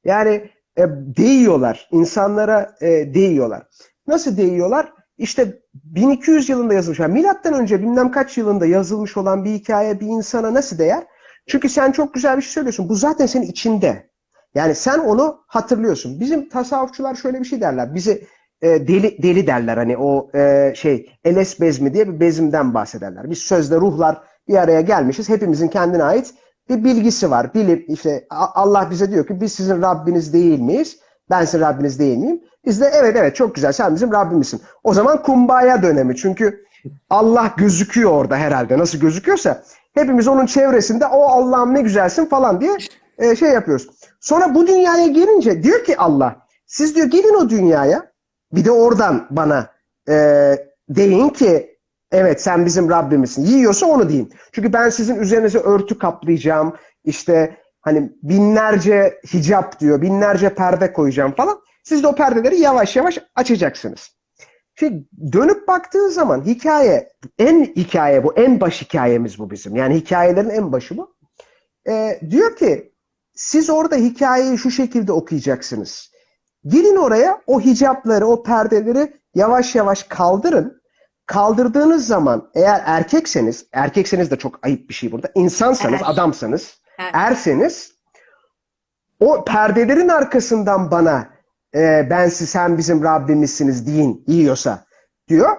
Yani e, değiyorlar. insanlara e, değiyorlar. Nasıl değiyorlar? İşte 1200 yılında yazılmış. Yani milattan önce bilmem kaç yılında yazılmış olan bir hikaye bir insana nasıl değer? Çünkü sen çok güzel bir şey söylüyorsun. Bu zaten senin içinde. Yani sen onu hatırlıyorsun. Bizim tasavvufçular şöyle bir şey derler. Bizi e, deli deli derler hani o e, şey Eles bezmi diye bir bezimden bahsederler. Biz sözde ruhlar bir araya gelmişiz. Hepimizin kendine ait bir bilgisi var. Bilip işte Allah bize diyor ki biz sizin Rabbiniz değil miyiz? Ben sizin Rabbiniz değil miyim? Biz de evet evet çok güzel sen bizim Rabbimizsin. O zaman kumbaya dönemi. Çünkü Allah gözüküyor orada herhalde. Nasıl gözüküyorsa hepimiz onun çevresinde o Allah'ım ne güzelsin falan diye e, şey yapıyoruz. Sonra bu dünyaya gelince diyor ki Allah siz diyor gelin o dünyaya bir de oradan bana e, deyin ki evet sen bizim Rabbimizsin. Yiyorsa onu deyin. Çünkü ben sizin üzerinize örtü kaplayacağım. İşte hani binlerce hicap diyor. Binlerce perde koyacağım falan. Siz de o perdeleri yavaş yavaş açacaksınız. Şimdi dönüp baktığın zaman hikaye, en hikaye bu, en baş hikayemiz bu bizim. Yani hikayelerin en başı bu. E, diyor ki siz orada hikayeyi şu şekilde okuyacaksınız. Gelin oraya o hicapları, o perdeleri yavaş yavaş kaldırın. Kaldırdığınız zaman eğer erkekseniz, erkekseniz de çok ayıp bir şey burada. İnsansanız, Er. adamsanız, Er. erseniz o perdelerin arkasından bana e, ben siz sen bizim Rabbimizsiniz deyin yiyorsa diyor.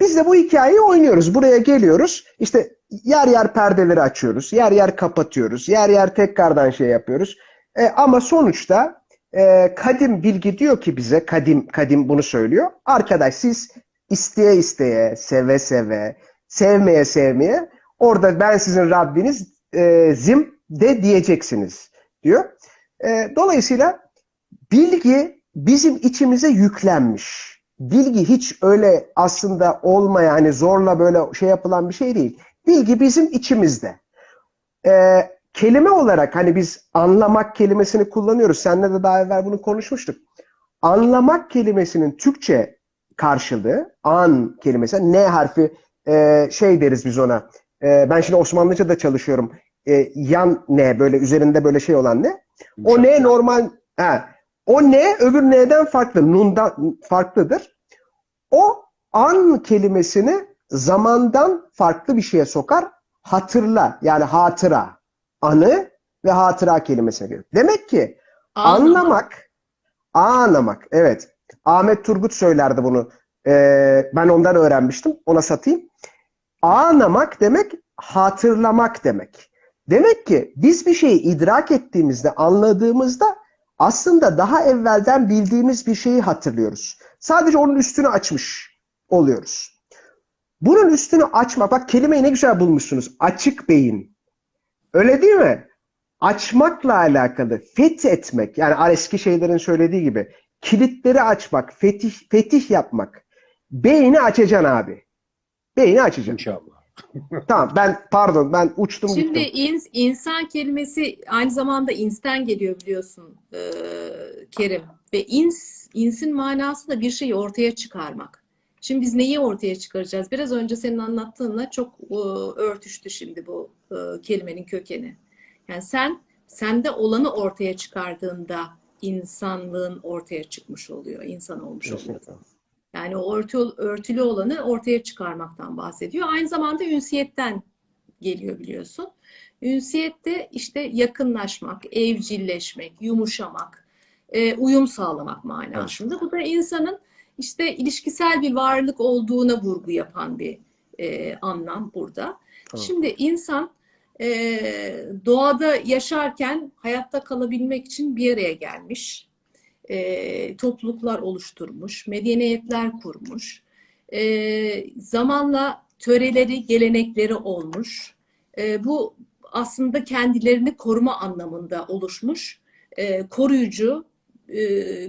Biz de bu hikayeyi oynuyoruz. Buraya geliyoruz. İşte yer yer perdeleri açıyoruz. Yer yer kapatıyoruz. Yer yer tekrardan şey yapıyoruz. E, ama sonuçta e, kadim bilgi diyor ki bize, kadim kadim bunu söylüyor. Arkadaş siz isteye isteye, seve seve, sevmeye sevmeye orada ben sizin Rabbiniz e, zim de diyeceksiniz diyor. E, dolayısıyla bilgi bizim içimize yüklenmiş. Bilgi hiç öyle aslında olmayan, hani zorla böyle şey yapılan bir şey değil. Bilgi bizim içimizde. Ee, kelime olarak hani biz anlamak kelimesini kullanıyoruz. Seninle de daha evvel bunu konuşmuştuk. Anlamak kelimesinin Türkçe karşılığı an kelimesi. N harfi e, şey deriz biz ona. E, ben şimdi Osmanlıca da çalışıyorum. E, yan ne böyle üzerinde böyle şey olan ne? O ne normal ha, o ne öbür ne'den farklı. Nun'dan farklıdır. O an kelimesini zamandan farklı bir şeye sokar. Hatırla yani hatıra. Anı ve hatıra kelimesine gelir. Demek ki anlamak, anlamak evet. Ahmet Turgut söylerdi bunu. Ee, ben ondan öğrenmiştim. Ona satayım. Anlamak demek hatırlamak demek. Demek ki biz bir şeyi idrak ettiğimizde, anladığımızda aslında daha evvelden bildiğimiz bir şeyi hatırlıyoruz. Sadece onun üstünü açmış oluyoruz. Bunun üstünü açmak, bak kelimeyi ne güzel bulmuşsunuz. Açık beyin. Öyle değil mi? Açmakla alakalı, fethetmek. Yani eski şeylerin söylediği gibi. Kilitleri açmak, fetih, fetih yapmak. Beyni açacaksın abi. Beyni açacaksın. İnşallah. Tamam ben pardon ben uçtum Şimdi gittim. ins, insan kelimesi aynı zamanda insten geliyor biliyorsun e, Kerim. Ve ins, insin manası da bir şeyi ortaya çıkarmak. Şimdi biz neyi ortaya çıkaracağız? Biraz önce senin anlattığınla çok e, örtüştü şimdi bu e, kelimenin kökeni. Yani sen sende olanı ortaya çıkardığında insanlığın ortaya çıkmış oluyor, insan olmuş oluyor. Yani o örtü, örtülü olanı ortaya çıkarmaktan bahsediyor. Aynı zamanda ünsiyetten geliyor biliyorsun. Ünsiyette işte yakınlaşmak, evcilleşmek, yumuşamak, e, uyum sağlamak manasında. Bu da insanın işte ilişkisel bir varlık olduğuna vurgu yapan bir e, anlam burada. Tamam. Şimdi insan e, doğada yaşarken hayatta kalabilmek için bir araya gelmiş e, topluluklar oluşturmuş, medeniyetler kurmuş. E, zamanla töreleri, gelenekleri olmuş. E, bu aslında kendilerini koruma anlamında oluşmuş, e, koruyucu e,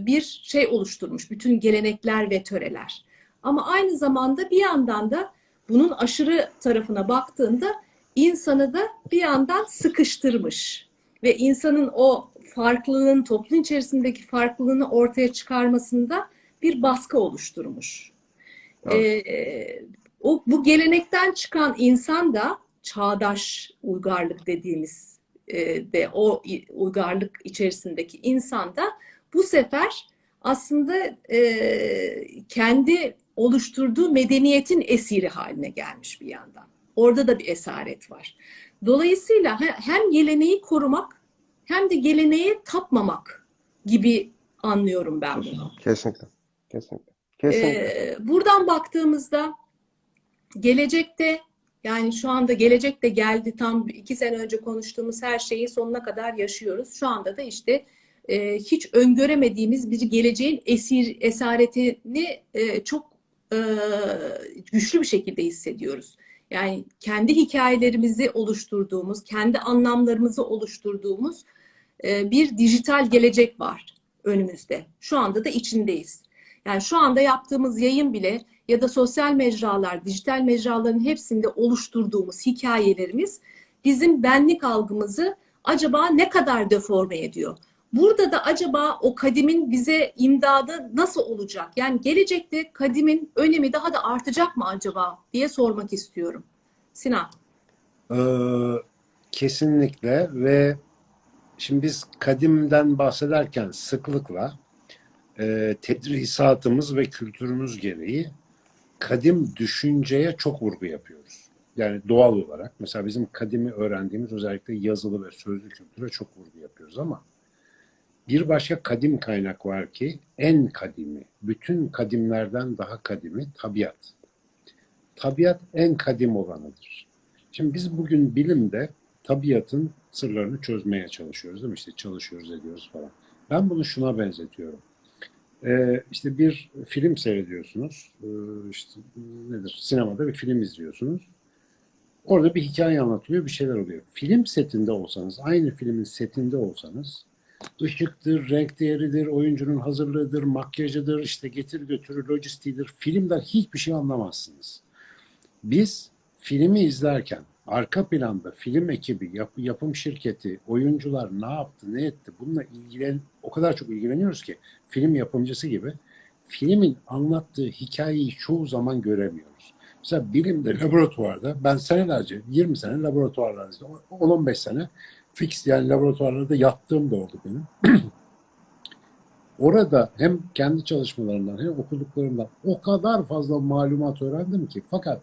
bir şey oluşturmuş. Bütün gelenekler ve töreler. Ama aynı zamanda bir yandan da bunun aşırı tarafına baktığında insanı da bir yandan sıkıştırmış. Ve insanın o farklılığın, toplum içerisindeki farklılığını ortaya çıkarmasında bir baskı oluşturmuş. Ee, o bu gelenekten çıkan insan da çağdaş uygarlık dediğimiz e, de o uygarlık içerisindeki insan da bu sefer aslında e, kendi oluşturduğu medeniyetin esiri haline gelmiş bir yandan. Orada da bir esaret var. Dolayısıyla he- hem geleneği korumak hem de geleneğe tapmamak gibi anlıyorum ben bunu. Kesinlikle. Kesinlikle. Kesinlikle. Ee, buradan baktığımızda gelecekte yani şu anda gelecek de geldi tam iki sene önce konuştuğumuz her şeyi sonuna kadar yaşıyoruz. Şu anda da işte e, hiç öngöremediğimiz bir geleceğin esir esaretini e, çok e, güçlü bir şekilde hissediyoruz. Yani kendi hikayelerimizi oluşturduğumuz, kendi anlamlarımızı oluşturduğumuz e, bir dijital gelecek var önümüzde. Şu anda da içindeyiz. Yani şu anda yaptığımız yayın bile ya da sosyal mecralar, dijital mecraların hepsinde oluşturduğumuz hikayelerimiz bizim benlik algımızı acaba ne kadar deforme ediyor? Burada da acaba o kadimin bize imdadı nasıl olacak? Yani gelecekte kadimin önemi daha da artacak mı acaba diye sormak istiyorum. Sinan. Ee, kesinlikle ve şimdi biz kadimden bahsederken sıklıkla e, tedrisatımız ve kültürümüz gereği kadim düşünceye çok vurgu yapıyoruz. Yani doğal olarak mesela bizim kadimi öğrendiğimiz özellikle yazılı ve sözlü kültüre çok vurgu yapıyoruz ama bir başka kadim kaynak var ki en kadimi, bütün kadimlerden daha kadimi tabiat. Tabiat en kadim olanıdır. Şimdi biz bugün bilimde tabiatın sırlarını çözmeye çalışıyoruz değil mi? İşte çalışıyoruz ediyoruz falan. Ben bunu şuna benzetiyorum. Ee, işte bir film seyrediyorsunuz. Ee, işte nedir? Sinemada bir film izliyorsunuz. Orada bir hikaye anlatılıyor, bir şeyler oluyor. Film setinde olsanız, aynı filmin setinde olsanız ışıktır, renk değeridir, oyuncunun hazırlığıdır, makyajıdır, işte getir götürü, lojistiğidir. Filmden hiçbir şey anlamazsınız. Biz filmi izlerken arka planda film ekibi, yap- yapım şirketi, oyuncular ne yaptı, ne etti bununla ilgilen o kadar çok ilgileniyoruz ki film yapımcısı gibi filmin anlattığı hikayeyi çoğu zaman göremiyoruz. Mesela bilimde, laboratuvarda ben senelerce, 20 sene laboratuvarlarda, 10-15 sene fix yani laboratuvarlarda yattığım da oldu benim. Orada hem kendi çalışmalarımdan hem okuduklarımdan o kadar fazla malumat öğrendim ki fakat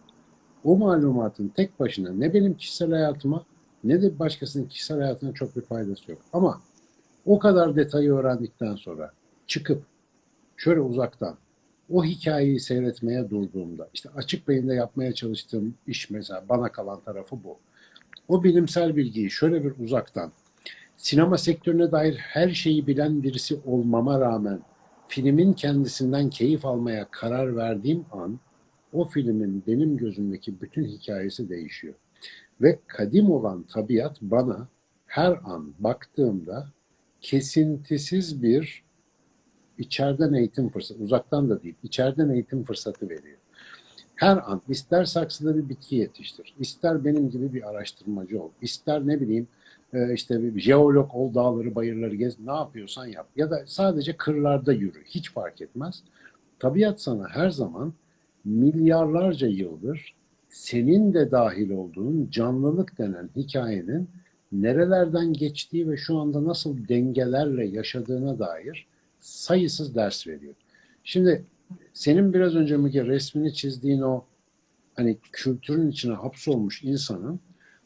o malumatın tek başına ne benim kişisel hayatıma ne de başkasının kişisel hayatına çok bir faydası yok. Ama o kadar detayı öğrendikten sonra çıkıp şöyle uzaktan o hikayeyi seyretmeye durduğumda işte açık beyinde yapmaya çalıştığım iş mesela bana kalan tarafı bu. O bilimsel bilgiyi şöyle bir uzaktan sinema sektörüne dair her şeyi bilen birisi olmama rağmen filmin kendisinden keyif almaya karar verdiğim an o filmin benim gözümdeki bütün hikayesi değişiyor. Ve kadim olan tabiat bana her an baktığımda kesintisiz bir içeriden eğitim fırsatı, uzaktan da değil, içeriden eğitim fırsatı veriyor. Her an ister saksıda bir bitki yetiştir, ister benim gibi bir araştırmacı ol, ister ne bileyim e, işte bir jeolog ol, dağları, bayırları gez, ne yapıyorsan yap. Ya da sadece kırlarda yürü, hiç fark etmez. Tabiat sana her zaman milyarlarca yıldır senin de dahil olduğun canlılık denen hikayenin nerelerden geçtiği ve şu anda nasıl dengelerle yaşadığına dair sayısız ders veriyor. Şimdi senin biraz önce Müge resmini çizdiğin o hani kültürün içine hapsolmuş insanın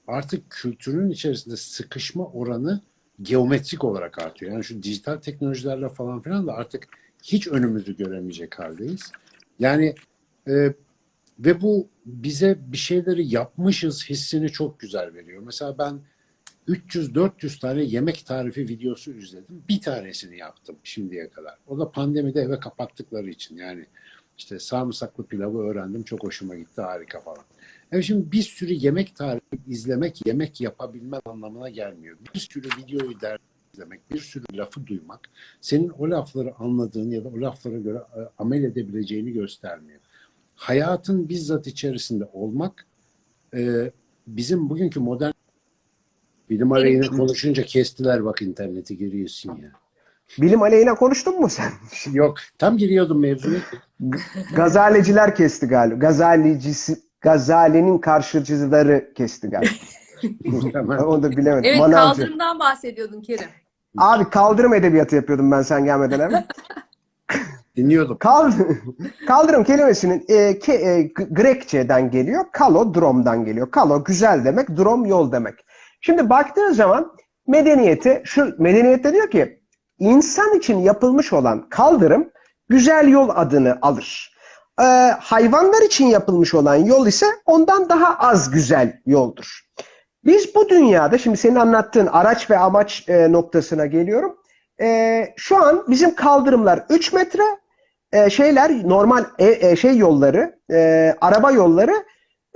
artık kültürün içerisinde sıkışma oranı geometrik olarak artıyor. Yani şu dijital teknolojilerle falan filan da artık hiç önümüzü göremeyecek haldeyiz. Yani e, ve bu bize bir şeyleri yapmışız hissini çok güzel veriyor. Mesela ben 300-400 tane yemek tarifi videosu izledim. Bir tanesini yaptım şimdiye kadar. O da pandemide eve kapattıkları için. Yani işte sarımsaklı pilavı öğrendim. Çok hoşuma gitti. Harika falan. Evet şimdi bir sürü yemek tarifi izlemek, yemek yapabilme anlamına gelmiyor. Bir sürü videoyu der izlemek, bir sürü lafı duymak senin o lafları anladığın ya da o laflara göre e, amel edebileceğini göstermiyor. Hayatın bizzat içerisinde olmak e, bizim bugünkü modern bilim aleyhine konuşunca kestiler bak interneti giriyorsun ya. Bilim aleyhine konuştun mu sen? Yok tam giriyordum mevzuya. Gazaleciler kesti galiba. Gazalicisi, Gazali'nin karşıcıları kesti galiba. Onu da bilemedim. Evet Manavcı. kaldırımdan bahsediyordun Kerim. Abi kaldırım edebiyatı yapıyordum ben sen gelmeden evvel. Dinliyordum. Kal kaldırım kelimesinin e, ke, e, Grekçeden geliyor. Kalo, drom'dan geliyor. Kalo güzel demek, drom yol demek. Şimdi baktığın zaman medeniyeti, şu medeniyette diyor ki insan için yapılmış olan kaldırım güzel yol adını alır. Ee, hayvanlar için yapılmış olan yol ise ondan daha az güzel yoldur. Biz bu dünyada, şimdi senin anlattığın araç ve amaç e, noktasına geliyorum. E, şu an bizim kaldırımlar 3 metre, e, şeyler normal e, e, şey yolları, e, araba yolları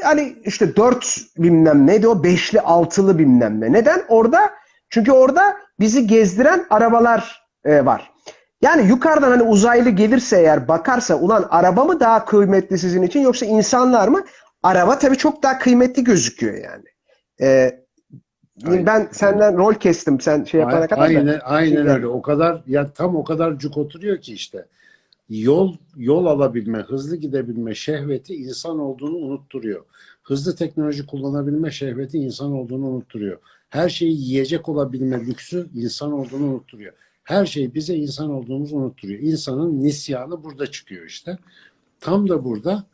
yani işte 4 bilmem neydi o beşli altılı bilmem ne. Neden? Orada çünkü orada bizi gezdiren arabalar e, var. Yani yukarıdan hani uzaylı gelirse eğer bakarsa ulan araba mı daha kıymetli sizin için yoksa insanlar mı? Araba tabii çok daha kıymetli gözüküyor yani. E, Aynen. ben senden rol kestim sen şey yapana kadar da. Aynen, aynen öyle. O kadar ya tam o kadar cuk oturuyor ki işte. Yol yol alabilme, hızlı gidebilme şehveti insan olduğunu unutturuyor. Hızlı teknoloji kullanabilme şehveti insan olduğunu unutturuyor. Her şeyi yiyecek olabilme lüksü insan olduğunu unutturuyor. Her şey bize insan olduğumuzu unutturuyor. İnsanın nisyanı burada çıkıyor işte. Tam da burada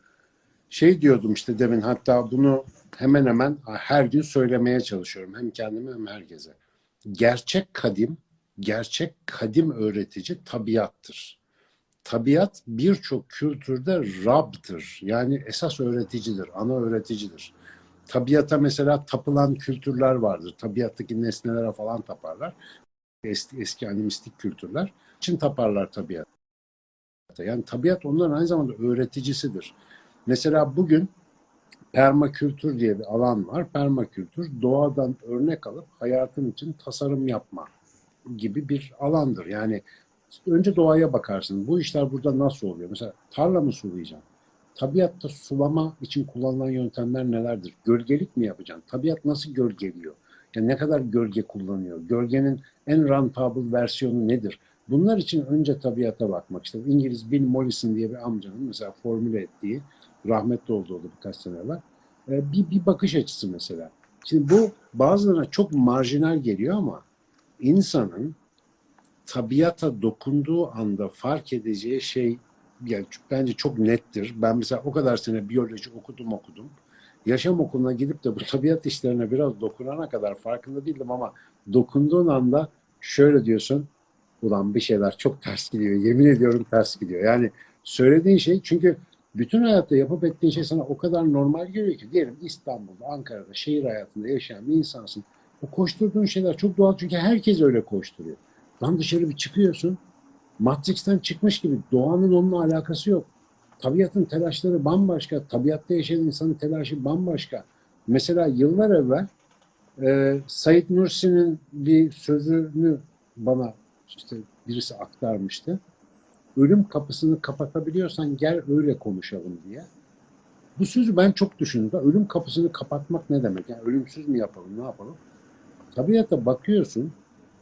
şey diyordum işte demin hatta bunu hemen hemen her gün söylemeye çalışıyorum. Hem kendime hem herkese. Gerçek kadim, gerçek kadim öğretici tabiattır. Tabiat birçok kültürde Rab'dır. Yani esas öğreticidir, ana öğreticidir. Tabiata mesela tapılan kültürler vardır. Tabiattaki nesnelere falan taparlar. Eski, eski animistik kültürler için taparlar tabiat. Yani tabiat onların aynı zamanda öğreticisidir. Mesela bugün permakültür diye bir alan var. Permakültür doğadan örnek alıp hayatın için tasarım yapma gibi bir alandır. Yani önce doğaya bakarsın. Bu işler burada nasıl oluyor? Mesela tarla mı sulayacağım? Tabiatta sulama için kullanılan yöntemler nelerdir? Gölgelik mi yapacaksın? Tabiat nasıl gölgeliyor? Yani ne kadar gölge kullanıyor? Gölgenin en rentable versiyonu nedir? Bunlar için önce tabiata bakmak. İşte İngiliz Bill Mollison diye bir amcanın mesela formüle ettiği rahmetli oldu o da birkaç sene evvel. Ee, bir, bir bakış açısı mesela. Şimdi bu bazılarına çok marjinal geliyor ama insanın tabiata dokunduğu anda fark edeceği şey yani bence çok nettir. Ben mesela o kadar sene biyoloji okudum okudum. Yaşam okuluna gidip de bu tabiat işlerine biraz dokunana kadar farkında değildim ama dokunduğun anda şöyle diyorsun ulan bir şeyler çok ters gidiyor. Yemin ediyorum ters gidiyor. Yani söylediğin şey çünkü bütün hayatta yapıp ettiğin şey sana o kadar normal geliyor ki diyelim İstanbul'da, Ankara'da, şehir hayatında yaşayan bir insansın. O koşturduğun şeyler çok doğal çünkü herkes öyle koşturuyor. Lan dışarı bir çıkıyorsun. Matrix'ten çıkmış gibi doğanın onunla alakası yok. Tabiatın telaşları bambaşka. Tabiatta yaşayan insanın telaşı bambaşka. Mesela yıllar evvel e, Said Nursi'nin bir sözünü bana işte birisi aktarmıştı. Ölüm kapısını kapatabiliyorsan gel öyle konuşalım diye. Bu sözü ben çok düşündüm. Ölüm kapısını kapatmak ne demek? Yani ölümsüz mü yapalım, ne yapalım? Tabiata bakıyorsun,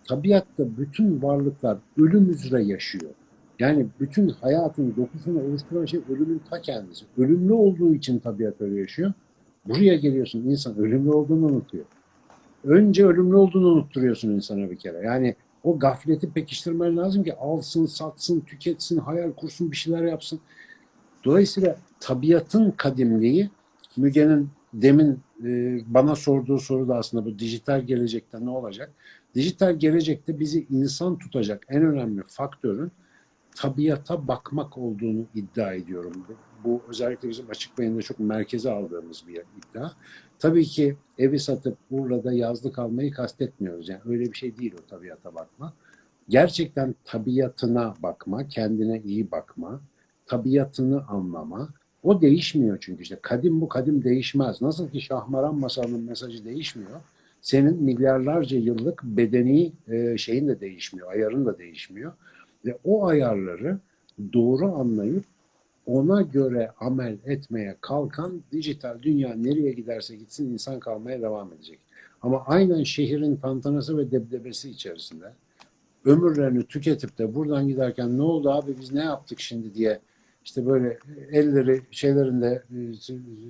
tabiatta bütün varlıklar ölüm üzere yaşıyor. Yani bütün hayatın dokusunu oluşturan şey ölümün ta kendisi. Ölümlü olduğu için tabiat öyle yaşıyor. Buraya geliyorsun insan ölümlü olduğunu unutuyor. Önce ölümlü olduğunu unutturuyorsun insana bir kere. Yani o gafleti pekiştirmen lazım ki alsın, satsın, tüketsin, hayal kursun, bir şeyler yapsın. Dolayısıyla tabiatın kadimliği Müge'nin demin e, bana sorduğu soru da aslında bu dijital gelecekte ne olacak? Dijital gelecekte bizi insan tutacak en önemli faktörün tabiata bakmak olduğunu iddia ediyorum. Bu, bu özellikle bizim açık beyinde çok merkeze aldığımız bir iddia. Tabii ki evi satıp Urla'da yazlık almayı kastetmiyoruz. Yani öyle bir şey değil o tabiata bakma. Gerçekten tabiatına bakma, kendine iyi bakma, tabiatını anlama. O değişmiyor çünkü işte kadim bu kadim değişmez. Nasıl ki Şahmaran masalının mesajı değişmiyor. Senin milyarlarca yıllık bedeni e, şeyin de değişmiyor, ayarın da değişmiyor. Ve o ayarları doğru anlayıp ona göre amel etmeye kalkan dijital dünya nereye giderse gitsin insan kalmaya devam edecek. Ama aynen şehrin tantanası ve debdebesi içerisinde ömürlerini tüketip de buradan giderken ne oldu abi biz ne yaptık şimdi diye işte böyle elleri şeylerinde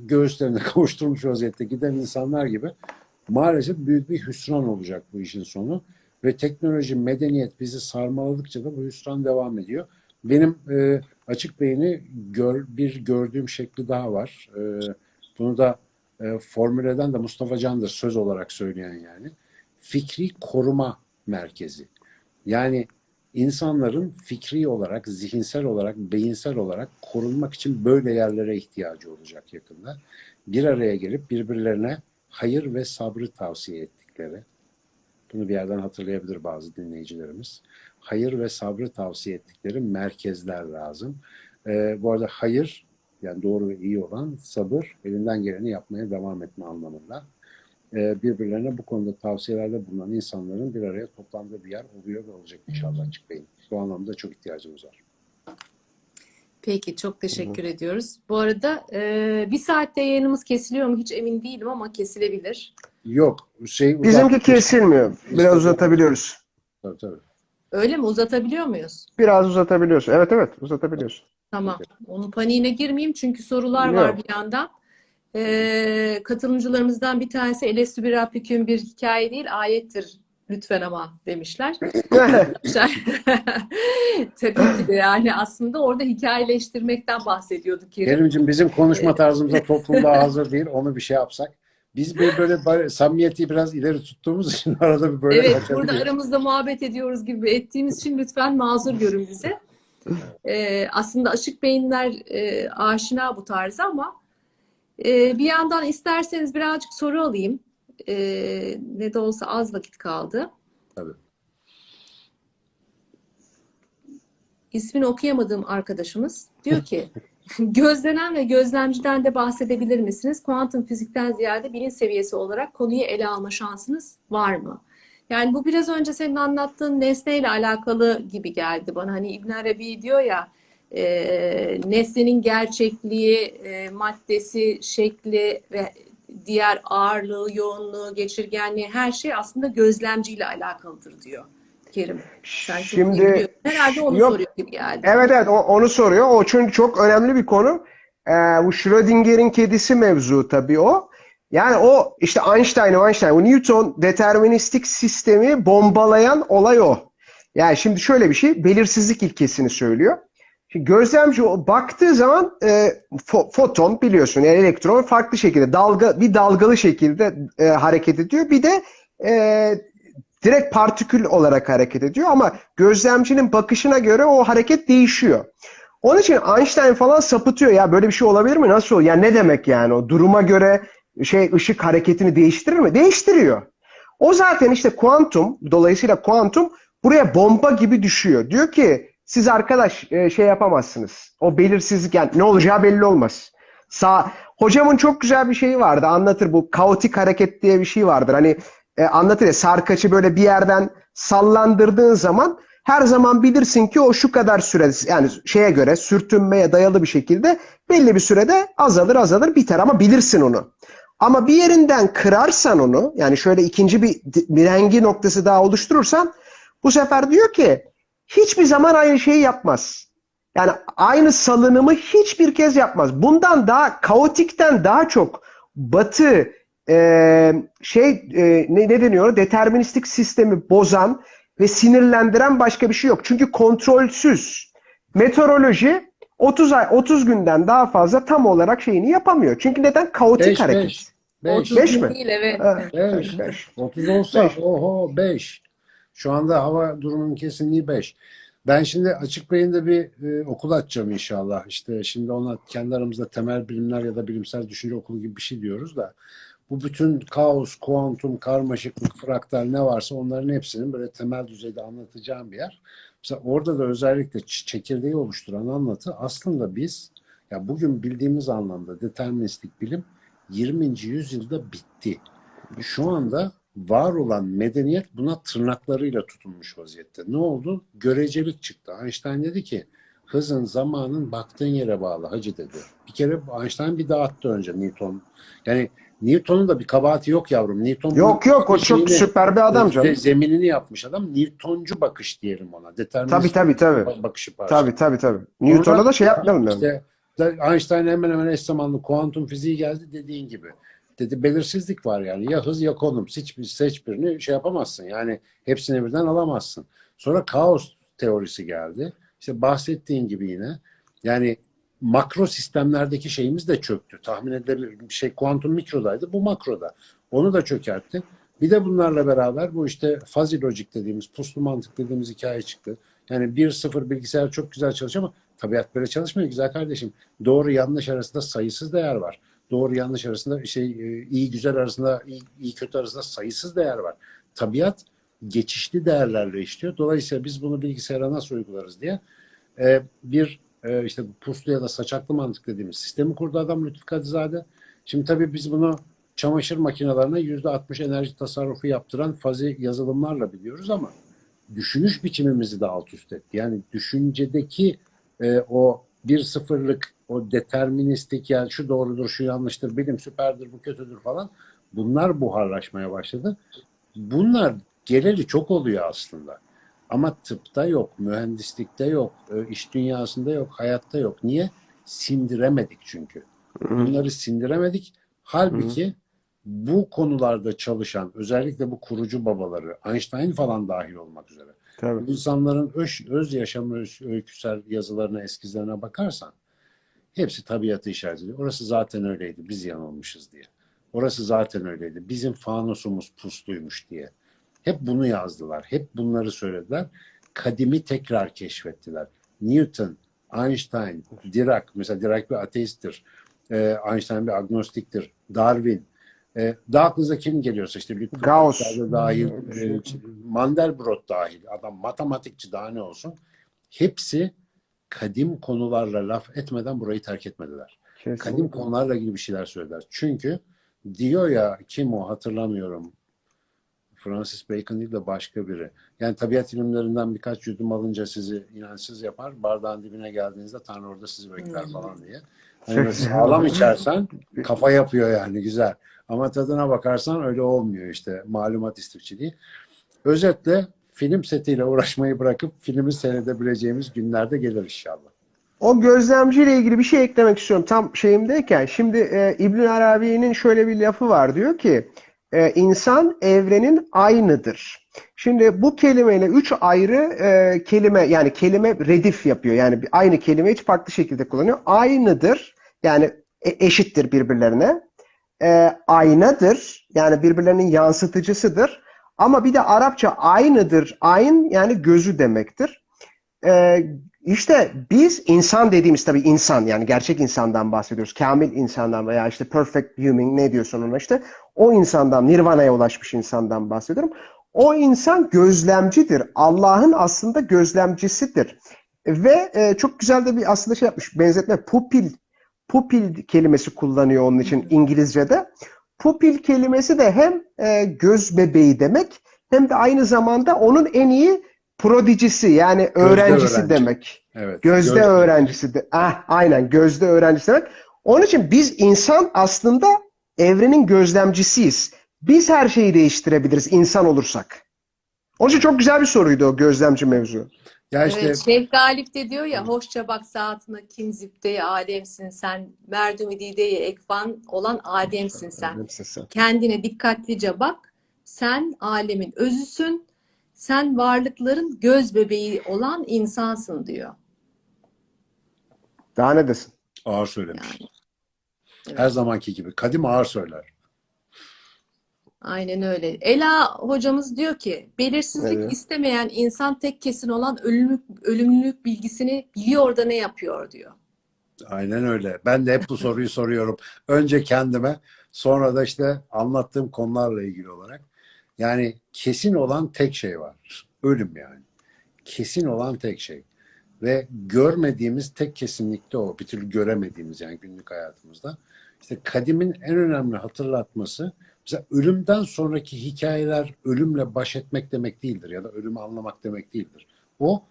göğüslerine kavuşturmuş vaziyette giden insanlar gibi maalesef büyük bir hüsran olacak bu işin sonu. Ve teknoloji, medeniyet bizi sarmaladıkça da bu hüsran devam ediyor. Benim e, açık beyni gör, bir gördüğüm şekli daha var. E, bunu da e, formüle eden de Mustafa Can'dır söz olarak söyleyen yani. Fikri koruma merkezi. Yani insanların fikri olarak, zihinsel olarak, beyinsel olarak korunmak için böyle yerlere ihtiyacı olacak yakında. Bir araya gelip birbirlerine hayır ve sabrı tavsiye ettikleri, bunu bir yerden hatırlayabilir bazı dinleyicilerimiz. Hayır ve sabrı tavsiye ettikleri merkezler lazım. Ee, bu arada hayır, yani doğru ve iyi olan sabır, elinden geleni yapmaya devam etme anlamında. Ee, birbirlerine bu konuda tavsiyelerde bulunan insanların bir araya toplandığı bir yer oluyor ve olacak inşallah açık beyin. Bu anlamda çok ihtiyacımız var. Peki çok teşekkür Hı. ediyoruz. Bu arada e, bir saatte yayınımız kesiliyor mu hiç emin değilim ama kesilebilir. Yok. Şey, Bizimki kesilmiyor. Biraz uzatabiliyoruz. Tabii tabii. Öyle mi? Uzatabiliyor muyuz? Biraz uzatabiliyoruz. Evet evet uzatabiliyoruz. Tamam. Onun paniğine girmeyeyim çünkü sorular Yok. var bir yandan. Ee, katılımcılarımızdan bir tanesi Elestü bir Rabbiküm bir hikaye değil ayettir lütfen ama demişler. Tabii ki de yani aslında orada hikayeleştirmekten bahsediyorduk. Kerim. Kerimciğim bizim konuşma tarzımıza toplumda hazır değil. Onu bir şey yapsak. Biz bir böyle samimiyeti biraz ileri tuttuğumuz için arada bir böyle Evet burada aramızda muhabbet ediyoruz gibi ettiğimiz için lütfen mazur görün bize. Ee, aslında açık beyinler e, aşina bu tarza ama e, bir yandan isterseniz birazcık soru alayım. E, ne de olsa az vakit kaldı. Tabii. İsmini okuyamadığım arkadaşımız diyor ki gözlenen ve gözlemciden de bahsedebilir misiniz? Kuantum fizikten ziyade bilinç seviyesi olarak konuyu ele alma şansınız var mı? Yani bu biraz önce senin anlattığın nesneyle alakalı gibi geldi bana. Hani İbn Arabi diyor ya e, nesnenin gerçekliği, e, maddesi, şekli ve diğer ağırlığı, yoğunluğu, geçirgenliği her şey aslında gözlemciyle alakalıdır diyor Kerim. Sen Şimdi Herhalde onu yok, soruyor gibi geldi. Evet evet o, onu soruyor. O çünkü çok önemli bir konu. Ee, bu Schrödinger'in kedisi mevzu tabii o. Yani o işte Einstein, Einstein, o Newton deterministik sistemi bombalayan olay o. Yani şimdi şöyle bir şey, belirsizlik ilkesini söylüyor. Gözlemci baktığı zaman e, fo, foton biliyorsun yani elektron farklı şekilde dalga bir dalgalı şekilde e, hareket ediyor. Bir de e, direkt partikül olarak hareket ediyor ama gözlemcinin bakışına göre o hareket değişiyor. Onun için Einstein falan sapıtıyor ya böyle bir şey olabilir mi? Nasıl? Yani ne demek yani o duruma göre şey ışık hareketini değiştirir mi? Değiştiriyor. O zaten işte kuantum dolayısıyla kuantum buraya bomba gibi düşüyor. Diyor ki siz arkadaş e, şey yapamazsınız. O belirsizlik yani ne olacağı belli olmaz. Sağ hocamın çok güzel bir şeyi vardı. Anlatır bu kaotik hareket diye bir şey vardır. Hani e, anlatır ya sarkaçı böyle bir yerden sallandırdığın zaman her zaman bilirsin ki o şu kadar süre yani şeye göre sürtünmeye dayalı bir şekilde belli bir sürede azalır azalır biter ama bilirsin onu. Ama bir yerinden kırarsan onu yani şöyle ikinci bir mirengi noktası daha oluşturursan bu sefer diyor ki hiçbir zaman aynı şeyi yapmaz. Yani aynı salınımı hiçbir kez yapmaz. Bundan daha kaotikten daha çok batı e, şey e, ne, ne deniyor? Deterministik sistemi bozan ve sinirlendiren başka bir şey yok. Çünkü kontrolsüz. Meteoroloji 30 ay 30 günden daha fazla tam olarak şeyini yapamıyor. Çünkü neden? Kaotik Beş, hareket. beş. Beş. 30 Beş mi? değil evet. Evet, Beş. beş. 30 olsa Beş. oho 5. Şu anda hava durumunun kesinliği 5. Ben şimdi açık beyinde bir e, okul açacağım inşallah. İşte şimdi ona kendi aramızda temel bilimler ya da bilimsel düşünce okulu gibi bir şey diyoruz da bu bütün kaos, kuantum, karmaşıklık, fraktal ne varsa onların hepsinin böyle temel düzeyde anlatacağım bir yer. Mesela orada da özellikle çekirdeği oluşturan anlatı aslında biz ya bugün bildiğimiz anlamda deterministik bilim 20. yüzyılda bitti. Şu anda var olan medeniyet buna tırnaklarıyla tutunmuş vaziyette. Ne oldu? Görecelik çıktı. Einstein dedi ki hızın zamanın baktığın yere bağlı hacı dedi. Bir kere Einstein bir dağıttı önce Newton. Yani Newton'un da bir kabahati yok yavrum. Newton Yok yok o çok süper bir adam ze- canım. Zeminini yapmış adam. Newtoncu bakış diyelim ona. Determinist Tabii tabii tabii. bakışı pardon. Tabii tabii tabii. Newton'a da şey yapmayalım yani. İşte Einstein hemen hemen eş zamanlı kuantum fiziği geldi dediğin gibi. Dedi belirsizlik var yani. Ya hız ya konum. Seç, bir- seç birini şey yapamazsın. Yani hepsini birden alamazsın. Sonra kaos teorisi geldi. İşte bahsettiğin gibi yine. Yani makro sistemlerdeki şeyimiz de çöktü. Tahmin edilebilir bir şey kuantum mikrodaydı. Bu makroda. Onu da çökertti. Bir de bunlarla beraber bu işte fuzzy logic dediğimiz, puslu mantık dediğimiz hikaye çıktı. Yani 1-0 bilgisayar çok güzel çalışıyor ama tabiat böyle çalışmıyor güzel kardeşim. Doğru yanlış arasında sayısız değer var. Doğru yanlış arasında şey e, iyi güzel arasında iyi, iyi kötü arasında sayısız değer var. Tabiat geçişli değerlerle işliyor. Dolayısıyla biz bunu bilgisayara nasıl uygularız diye e, bir e, işte puslu ya da saçaklı mantık dediğimiz sistemi kurdu adam Lütfü Kadizade. Şimdi tabii biz bunu çamaşır makinelerine yüzde 60 enerji tasarrufu yaptıran fazi yazılımlarla biliyoruz ama düşünüş biçimimizi de alt üst etti. Yani düşüncedeki e, o bir sıfırlık, o deterministik yani şu doğrudur, şu yanlıştır, bilim süperdir, bu kötüdür falan bunlar buharlaşmaya başladı. Bunlar geleli çok oluyor aslında. Ama tıpta yok, mühendislikte yok, e, iş dünyasında yok, hayatta yok. Niye? Sindiremedik çünkü. Bunları sindiremedik. Halbuki bu konularda çalışan, özellikle bu kurucu babaları, Einstein falan dahil olmak üzere, Tabii. insanların öz, öz yaşam öyküsel yazılarına, eskizlerine bakarsan hepsi tabiatı işaret ediyor. Orası zaten öyleydi, biz yanılmışız diye. Orası zaten öyleydi, bizim fanusumuz pusluymuş diye. Hep bunu yazdılar, hep bunları söylediler. Kadimi tekrar keşfettiler. Newton, Einstein, Dirac, mesela Dirac bir ateisttir. Ee, Einstein bir agnostiktir. Darwin. Ee, daha aklınıza kim geliyorsa işte Lütfü Gauss. Dahil, e, Mandelbrot dahil, adam matematikçi daha ne olsun. Hepsi kadim konularla laf etmeden burayı terk etmediler. Kadim Kesinlikle. konularla ilgili bir şeyler söylediler. Çünkü diyor ya kim o hatırlamıyorum. Francis Bacon değil de başka biri. Yani tabiat ilimlerinden birkaç yudum alınca sizi inançsız yapar. Bardağın dibine geldiğinizde Tanrı orada sizi bekler Hmm. falan diye. Yani sağlam içersen kafa yapıyor yani güzel. Ama tadına bakarsan öyle olmuyor işte malumat istifçiliği. Özetle film setiyle uğraşmayı bırakıp filmi seyredebileceğimiz günlerde gelir inşallah. O gözlemciyle ilgili bir şey eklemek istiyorum. Tam şeyimdeyken. Şimdi e, İbn Arabi'nin şöyle bir lafı var. Diyor ki e, insan evrenin aynıdır. Şimdi bu kelimeyle üç ayrı e, kelime yani kelime redif yapıyor. Yani aynı kelimeyi farklı şekilde kullanıyor. Aynıdır. Yani e- eşittir birbirlerine. E, aynadır. Yani birbirlerinin yansıtıcısıdır. Ama bir de Arapça aynıdır. Ayn yani gözü demektir. e, işte biz insan dediğimiz tabii insan yani gerçek insandan bahsediyoruz. Kamil insandan veya işte perfect human ne diyorsun ona işte o insandan nirvana'ya ulaşmış insandan bahsediyorum. O insan gözlemcidir. Allah'ın aslında gözlemcisidir. Ve e, çok güzel de bir aslında şey yapmış benzetme pupil pupil kelimesi kullanıyor onun için İngilizce'de. Pupil kelimesi de hem e, göz bebeği demek hem de aynı zamanda onun en iyi prodicisi yani öğrencisi öğrenci. demek. Evet. Gözde Gözde. öğrencisi de. Ah, aynen gözde öğrencisi demek. Onun için biz insan aslında evrenin gözlemcisiyiz. Biz her şeyi değiştirebiliriz insan olursak. Onun için çok güzel bir soruydu o gözlemci mevzu. Ya işte Evet, Şeyh Galip de diyor ya hoşça bak saatine kim zübde alemsin sen merdumi dideye ekvan olan ademsin sen. Kendine dikkatlice bak. Sen alemin özüsün. Sen varlıkların göz bebeği olan insansın diyor. Daha ne desin? ağır söylemiş. Evet. Her zamanki gibi. Kadim ağır söyler. Aynen öyle. Ela hocamız diyor ki belirsizlik Evet. istemeyen insan tek kesin olan ölümlük, ölümlülük bilgisini biliyor da ne yapıyor diyor. Aynen öyle. Ben de hep bu soruyu soruyorum. Önce kendime, sonra da işte anlattığım konularla ilgili olarak. Yani kesin olan tek şey var. Ölüm yani. Kesin olan tek şey. Ve görmediğimiz tek kesinlikte o. Bir türlü göremediğimiz yani günlük hayatımızda. İşte kadimin en önemli hatırlatması mesela ölümden sonraki hikayeler ölümle baş etmek demek değildir ya da ölümü anlamak demek değildir. O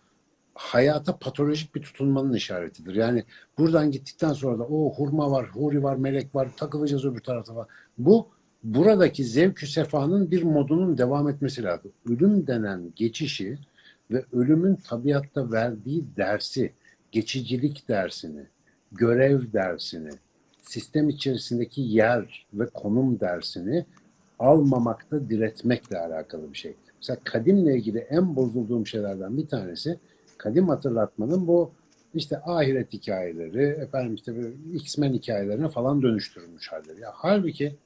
hayata patolojik bir tutunmanın işaretidir. Yani buradan gittikten sonra da o hurma var, huri var, melek var, takılacağız öbür tarafa var. Bu buradaki zevkü sefanın bir modunun devam etmesi lazım. Ölüm denen geçişi ve ölümün tabiatta verdiği dersi, geçicilik dersini, görev dersini, sistem içerisindeki yer ve konum dersini almamakta diretmekle alakalı bir şey. Mesela kadimle ilgili en bozulduğum şeylerden bir tanesi kadim hatırlatmanın bu işte ahiret hikayeleri, efendim işte X-Men hikayelerine falan dönüştürülmüş halleri. Ya halbuki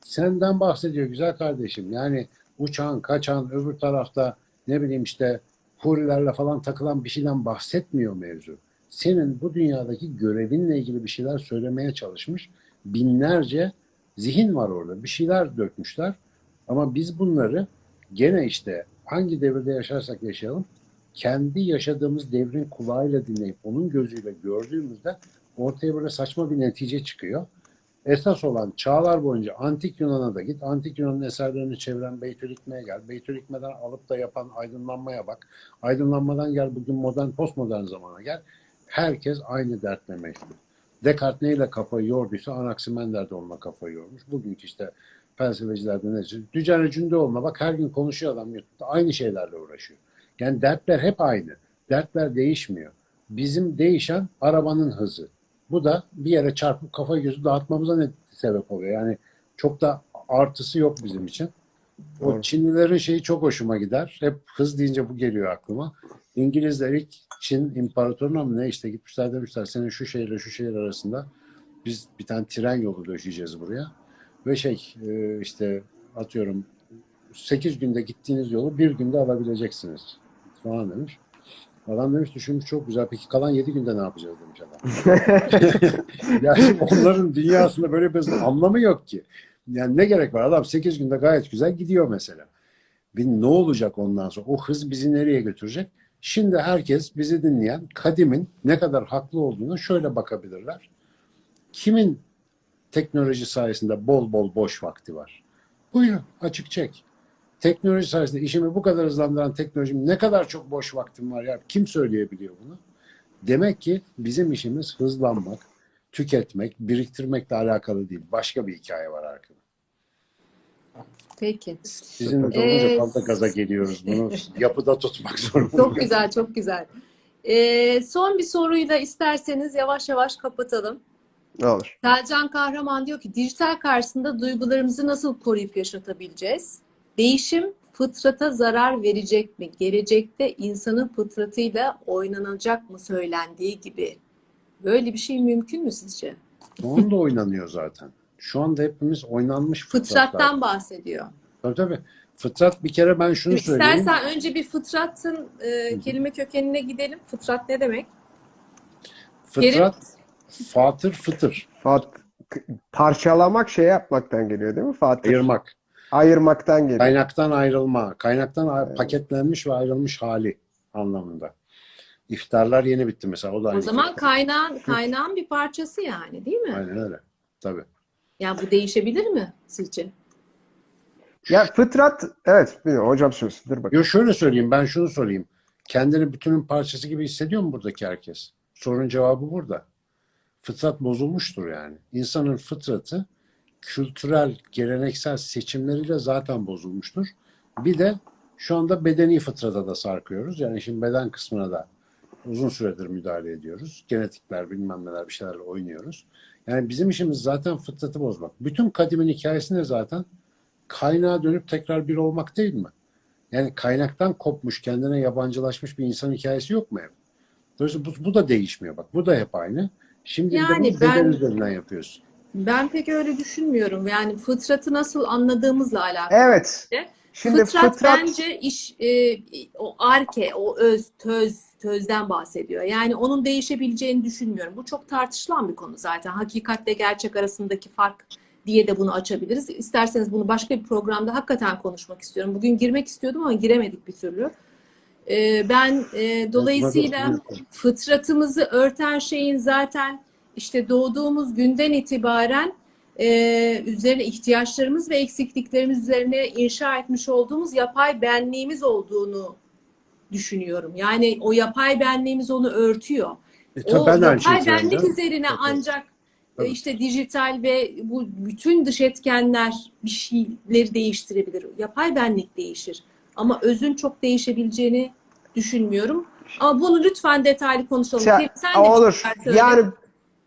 senden bahsediyor güzel kardeşim. Yani uçağın, kaçan, öbür tarafta ne bileyim işte hurilerle falan takılan bir şeyden bahsetmiyor mevzu. Senin bu dünyadaki görevinle ilgili bir şeyler söylemeye çalışmış. Binlerce zihin var orada. Bir şeyler dökmüşler. Ama biz bunları gene işte hangi devirde yaşarsak yaşayalım kendi yaşadığımız devrin kulağıyla dinleyip onun gözüyle gördüğümüzde ortaya böyle saçma bir netice çıkıyor. Esas olan çağlar boyunca Antik Yunan'a da git. Antik Yunan'ın eserlerini çeviren Beytülikme'ye gel. Beytülikme'den alıp da yapan aydınlanmaya bak. Aydınlanmadan gel bugün modern, postmodern zamana gel. Herkes aynı dertle meşgul. Descartes neyle kafayı yorduysa Anaximander de onunla kafayı yormuş. Bugünkü işte felsefecilerde ne Dücane Cündoğlu'na bak her gün konuşuyor adam YouTube'da. Aynı şeylerle uğraşıyor. Yani dertler hep aynı. Dertler değişmiyor. Bizim değişen arabanın hızı. Bu da bir yere çarpıp kafa gözü dağıtmamıza ne sebep oluyor? Yani çok da artısı yok bizim için. O Doğru. Çinlilerin şeyi çok hoşuma gider. Hep hız deyince bu geliyor aklıma. İngilizler ilk Çin imparatoruna mı ne işte gitmişler demişler senin şu şehirle şu şehir arasında biz bir tane tren yolu döşeyeceğiz buraya. Ve şey e, işte atıyorum 8 günde gittiğiniz yolu bir günde alabileceksiniz falan demiş. Adam demiş düşünmüş çok güzel. Peki kalan 7 günde ne yapacağız demiş adam. yani onların dünyasında böyle bir anlamı yok ki. Yani ne gerek var? Adam 8 günde gayet güzel gidiyor mesela. Bir ne olacak ondan sonra? O hız bizi nereye götürecek? Şimdi herkes bizi dinleyen kadimin ne kadar haklı olduğunu şöyle bakabilirler. Kimin teknoloji sayesinde bol bol boş vakti var? Buyurun açık çek. Teknoloji sayesinde işimi bu kadar hızlandıran teknolojim ne kadar çok boş vaktim var ya kim söyleyebiliyor bunu? Demek ki bizim işimiz hızlanmak, tüketmek, biriktirmekle alakalı değil. Başka bir hikaye var arkada. Peki. Sizin de olunca Ee, fazla gaza geliyoruz. Bunu yapıda tutmak zorundayız. Çok güzel, çok güzel. Ee, son bir soruyla isterseniz yavaş yavaş kapatalım. Ne olur. Selcan Kahraman diyor ki dijital karşısında duygularımızı nasıl koruyup yaşatabileceğiz? Değişim fıtrata zarar verecek mi? Gelecekte insanın fıtratıyla oynanacak mı söylendiği gibi? Böyle bir şey mümkün mü sizce? Onun da oynanıyor zaten. Şu anda hepimiz oynanmış fıtratlar. Fıtrattan bahsediyor. Tabii tabii. Fıtrat bir kere ben şunu söyleyeyim. İstersen önce bir fıtratın e, kelime kökenine gidelim. Fıtrat ne demek? Fıtrat, fatır, fıtır. Fat, parçalamak şey yapmaktan geliyor değil mi Fatih? Ayırmak. Ayırmaktan geliyor. Kaynaktan ayrılma. Kaynaktan a- paketlenmiş ve ayrılmış hali anlamında. İftarlar yeni bitti mesela. O da O zaman kaynağın kaynağın bir parçası yani değil mi? Aynen öyle. Tabii. Ya bu değişebilir mi sizce? Ya fıtrat, evet hocam söylesin. Dur bakayım. Yo şöyle söyleyeyim, ben şunu sorayım. Kendini bütünün parçası gibi hissediyor mu buradaki herkes? Sorunun cevabı burada. Fıtrat bozulmuştur yani. İnsanın fıtratı kültürel, geleneksel seçimleriyle zaten bozulmuştur. Bir de şu anda bedeni fıtrata da sarkıyoruz. Yani şimdi beden kısmına da uzun süredir müdahale ediyoruz. Genetikler, bilmem neler bir şeylerle oynuyoruz. Yani bizim işimiz zaten fıtratı bozmak. Bütün kadimin hikayesi ne zaten? Kaynağa dönüp tekrar bir olmak değil mi? Yani kaynaktan kopmuş, kendine yabancılaşmış bir insan hikayesi yok mu hep? Dolayısıyla bu, bu da değişmiyor bak. Bu da hep aynı. Şimdi Yani de ben- üzerinden yapıyorsun. Ben pek öyle düşünmüyorum. Yani fıtratı nasıl anladığımızla alakalı. Evet. Şimdi Fıtrat, fıtrat, bence iş e, o arke, o öz, töz, tözden bahsediyor. Yani onun değişebileceğini düşünmüyorum. Bu çok tartışılan bir konu zaten. Hakikatle gerçek arasındaki fark diye de bunu açabiliriz. İsterseniz bunu başka bir programda hakikaten konuşmak istiyorum. Bugün girmek istiyordum ama giremedik bir türlü. E, ben e, dolayısıyla fıtratımızı örten şeyin zaten işte doğduğumuz günden itibaren e, üzerine ihtiyaçlarımız ve eksikliklerimiz üzerine inşa etmiş olduğumuz yapay benliğimiz olduğunu düşünüyorum. Yani o yapay benliğimiz onu örtüyor. E, O ben yapay benlik söylüyorum. üzerine Tabii. ancak e, Tabii. işte dijital ve bu bütün dış etkenler bir şeyleri değiştirebilir. Yapay benlik değişir. Ama özün çok değişebileceğini düşünmüyorum. Ama bunu lütfen detaylı konuşalım. Kerim, sen de olur. Yani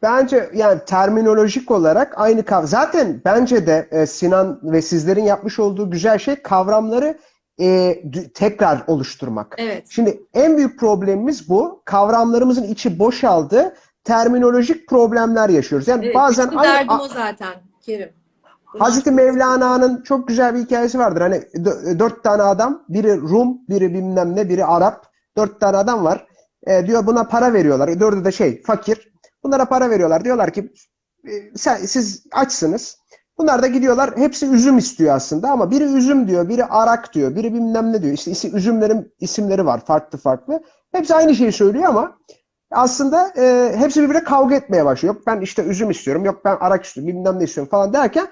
bence yani terminolojik olarak aynı kavram. Zaten bence de e, Sinan ve sizlerin yapmış olduğu güzel şey kavramları e, tekrar oluşturmak. Evet. Şimdi en büyük problemimiz bu. Kavramlarımızın içi boşaldı. Terminolojik problemler yaşıyoruz. Yani Evet, bazen aynı- derdim o zaten Kerim. Hazreti Mevlana'nın çok güzel bir hikayesi vardır. Hani dö- dört tane adam, biri Rum, biri bilmem ne, biri Arap. Dört tane adam var. E, diyor buna para veriyorlar. Dördü de şey, fakir. Bunlara para veriyorlar. Diyorlar ki e, sen, siz açsınız. Bunlar da gidiyorlar. Hepsi üzüm istiyor aslında ama biri üzüm diyor, biri arak diyor, biri bilmem ne diyor. İşte üzümlerin isimleri var farklı farklı. Hepsi aynı şeyi söylüyor ama aslında e, hepsi birbirine kavga etmeye başlıyor. Yok ben işte üzüm istiyorum, yok ben arak istiyorum, bilmem ne istiyorum falan derken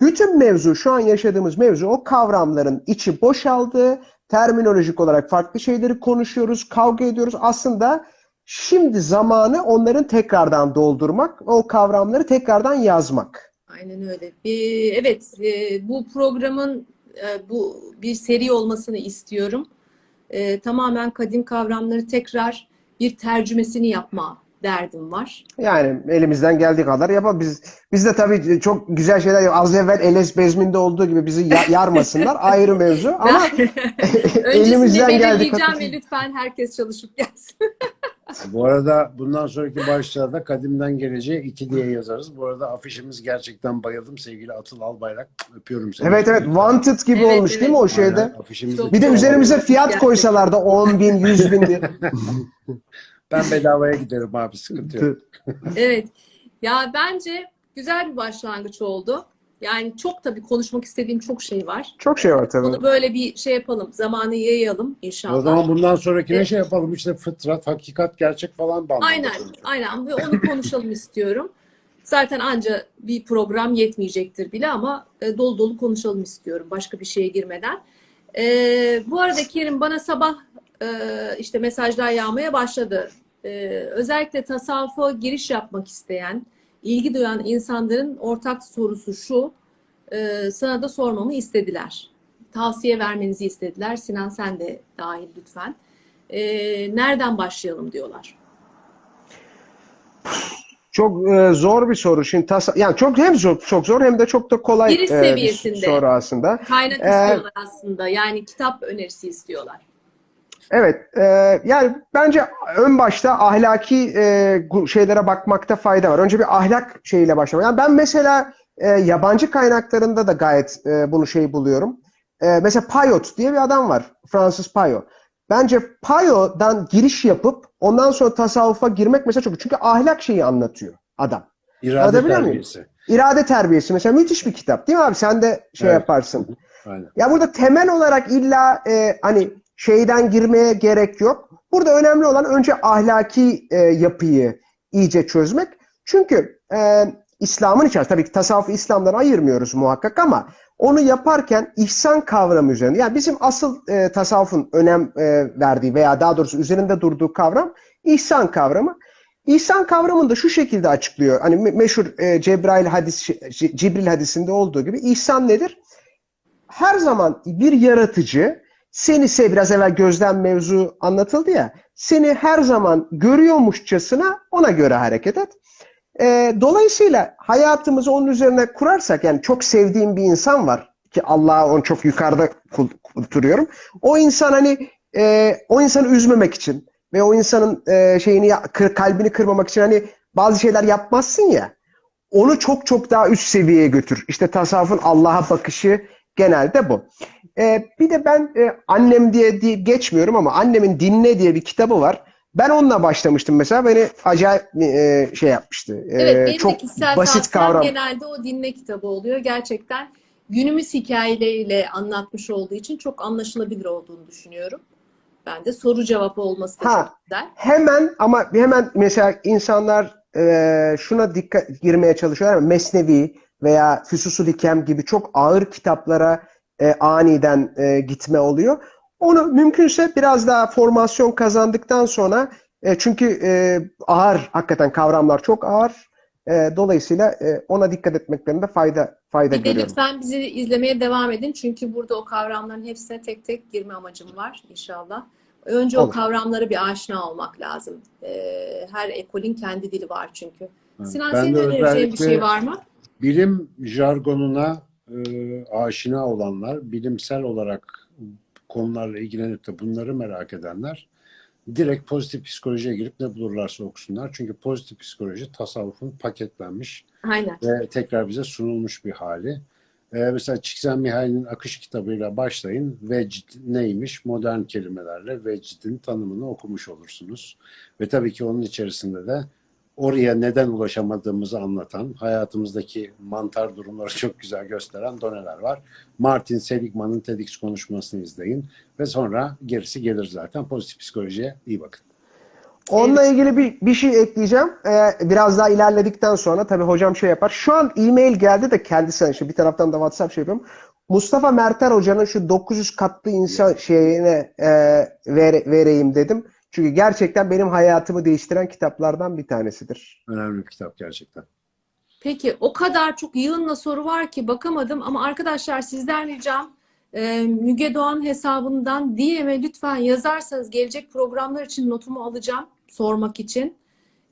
bütün mevzu, şu an yaşadığımız mevzu o kavramların içi boşaldı. Terminolojik olarak farklı şeyleri konuşuyoruz, kavga ediyoruz. Aslında şimdi zamanı onların tekrardan doldurmak, o kavramları tekrardan yazmak. Aynen öyle. Ee, evet, e, bu programın e, bu bir seri olmasını istiyorum. E, tamamen kadim kavramları tekrar bir tercümesini yapma derdim var. Yani elimizden geldiği kadar yapalım. Biz, biz de tabii çok güzel şeyler yap- Az evvel Eles Bezmin'de olduğu gibi bizi ya- yarmasınlar. Ayrı mevzu. Ama Öncesinde elimizden geldiği kadar. ve lütfen herkes çalışıp gelsin. Bu arada bundan sonraki başlarda kadimden geleceğe iki diye yazarız. Bu arada afişimiz gerçekten bayıldım sevgili Atıl Albayrak. Öpüyorum seni. Evet evet Wanted gibi Evet, olmuş evet. değil mi o Aynen, şeyde? Çok Bir de üzerimize fiyat koysalar da 10 bin, 100 bin diye. Ben bedavaya giderim abi sıkıntı yok. Evet. Ya bence güzel bir başlangıç oldu. Yani çok tabii konuşmak istediğim çok şey var. Çok şey var tabii. Onu böyle bir şey yapalım. Zamanı yayalım inşallah. O zaman bundan sonrakine Evet. şey yapalım işte fıtrat, hakikat, gerçek falan bandında Aynen, aynen ve onu konuşalım istiyorum. Zaten anca bir program yetmeyecektir bile ama e, dolu dolu konuşalım istiyorum başka bir şeye girmeden. E, bu arada Kerim bana sabah e, işte mesajlar yağmaya başladı. E, özellikle tasavvufa giriş yapmak isteyen, ilgi duyan insanların ortak sorusu şu, e, sana da sormamı istediler. Tavsiye vermenizi istediler. Sinan sen de dahil lütfen. E, nereden başlayalım diyorlar. Çok e, zor bir soru. Şimdi tasa yani çok hem zor, çok zor hem de çok da kolay Giriş e, bir seviyesinde. soru aslında. Kaynak Ee, istiyorlar aslında. Yani kitap önerisi istiyorlar. Evet, e, yani bence ön başta ahlaki e, şeylere bakmakta fayda var. Önce bir ahlak şeyiyle başlamak. Yani ben mesela e, yabancı kaynaklarında da gayet e, bunu şey buluyorum. e, mesela Payot diye bir adam var. Fransız Payot. Bence Payot'dan giriş yapıp ondan sonra tasavvufa girmek mesela çok çünkü ahlak şeyi anlatıyor adam. İrade terbiyesi. İrade terbiyesi mesela müthiş bir kitap değil mi abi? Sen de şey Evet. yaparsın. Aynen. Ya burada temel olarak illa e, hani şeyden girmeye gerek yok. Burada önemli olan önce ahlaki e, yapıyı iyice çözmek. Çünkü e, İslam'ın içerisinde tabii ki tasavvufu İslam'dan ayırmıyoruz muhakkak ama onu yaparken ihsan kavramı üzerinde. Yani bizim asıl e, tasavvufun önem e, verdiği veya daha doğrusu üzerinde durduğu kavram ihsan kavramı. İhsan kavramını da şu şekilde açıklıyor. Hani me- meşhur e, Cebrail hadis, C- Cibril hadisinde olduğu gibi ihsan nedir? her zaman bir yaratıcı seni sev biraz evvel gözlem mevzu anlatıldı ya seni her zaman görüyormuşçasına ona göre hareket et. Ee, dolayısıyla hayatımızı onun üzerine kurarsak yani çok sevdiğim bir insan var ki Allah'a onu çok yukarıda kulturuyorum. O insan hani e, o insanı üzmemek için ve o insanın e, şeyini kalbini kırmamak için hani bazı şeyler yapmazsın ya onu çok çok daha üst seviyeye götür. İşte tasavvufun Allah'a bakışı genelde bu. Ee, bir de ben e, annem diye, diye geçmiyorum ama annemin Dinle diye bir kitabı var. Ben onunla başlamıştım mesela. Beni acayip e, şey yapmıştı. Ee, Evet, benim çok de kişisel basit kavram. genelde o dinle kitabı oluyor. Gerçekten günümüz hikayeleriyle anlatmış olduğu için çok anlaşılabilir olduğunu düşünüyorum. Ben de soru cevap olması da Ha. çok güzel. Hemen ama hemen mesela insanlar e, şuna dikkat girmeye çalışıyorlar. Mesnevi veya Füsusul Hikem gibi çok ağır kitaplara e, aniden e, gitme oluyor. Onu mümkünse biraz daha formasyon kazandıktan sonra e, çünkü e, ağır hakikaten kavramlar çok ağır. E, dolayısıyla e, ona dikkat etmeklerinde fayda fayda Bir de görüyorum. lütfen bizi izlemeye devam edin. Çünkü burada o kavramların hepsine tek tek girme amacım var inşallah. Önce o Olur. kavramlara bir aşina olmak lazım. Ee, her ekolün kendi dili var çünkü. Evet. Sinan Ben senin de önereceğin bir şey var mı? bilim jargonuna e, aşina olanlar, bilimsel olarak konularla ilgilenip de bunları merak edenler direkt pozitif psikolojiye girip ne bulurlarsa okusunlar. Çünkü pozitif psikoloji tasavvufun paketlenmiş Aynen. ve tekrar bize sunulmuş bir hali. Ee, mesela Csikszentmihalyi'nin Akış kitabıyla başlayın. Vecd neymiş? Modern kelimelerle vecdin tanımını okumuş olursunuz. Ve tabii ki onun içerisinde de oraya neden ulaşamadığımızı anlatan, hayatımızdaki mantar durumları çok güzel gösteren doneler var. Martin Seligman'ın TEDx konuşmasını izleyin ve sonra gerisi gelir zaten. Pozitif psikolojiye iyi bakın. Onunla ilgili bir, bir şey ekleyeceğim. Ee, biraz daha ilerledikten sonra tabii hocam şey yapar. Şu an e-mail geldi de kendisine işte bir taraftan da WhatsApp şey yapıyorum. Mustafa Merter hocanın şu 900 katlı insan şeyine e, vere- vereyim dedim. Çünkü gerçekten benim hayatımı değiştiren kitaplardan bir tanesidir. Önemli bir kitap gerçekten. Peki o kadar çok yığınla soru var ki bakamadım ama arkadaşlar sizden ricam e, Müge Doğan hesabından DM'e lütfen yazarsanız gelecek programlar için notumu alacağım sormak için.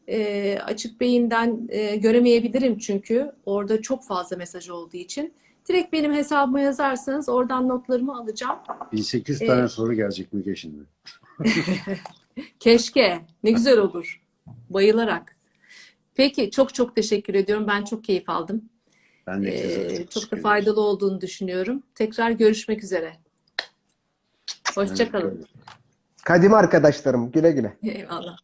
E, açık beyinden e, göremeyebilirim çünkü orada çok fazla mesaj olduğu için. Direkt benim hesabıma yazarsanız oradan notlarımı alacağım. 1800 Evet. tane soru gelecek Müge şimdi. Keşke. Ne güzel olur. Bayılarak. Peki çok çok teşekkür ediyorum. Ben çok keyif aldım. Ben de Ee, çok da faydalı olduğunu düşünüyorum. Tekrar görüşmek üzere. Hoşçakalın. Kadim arkadaşlarım güle güle. Eyvallah.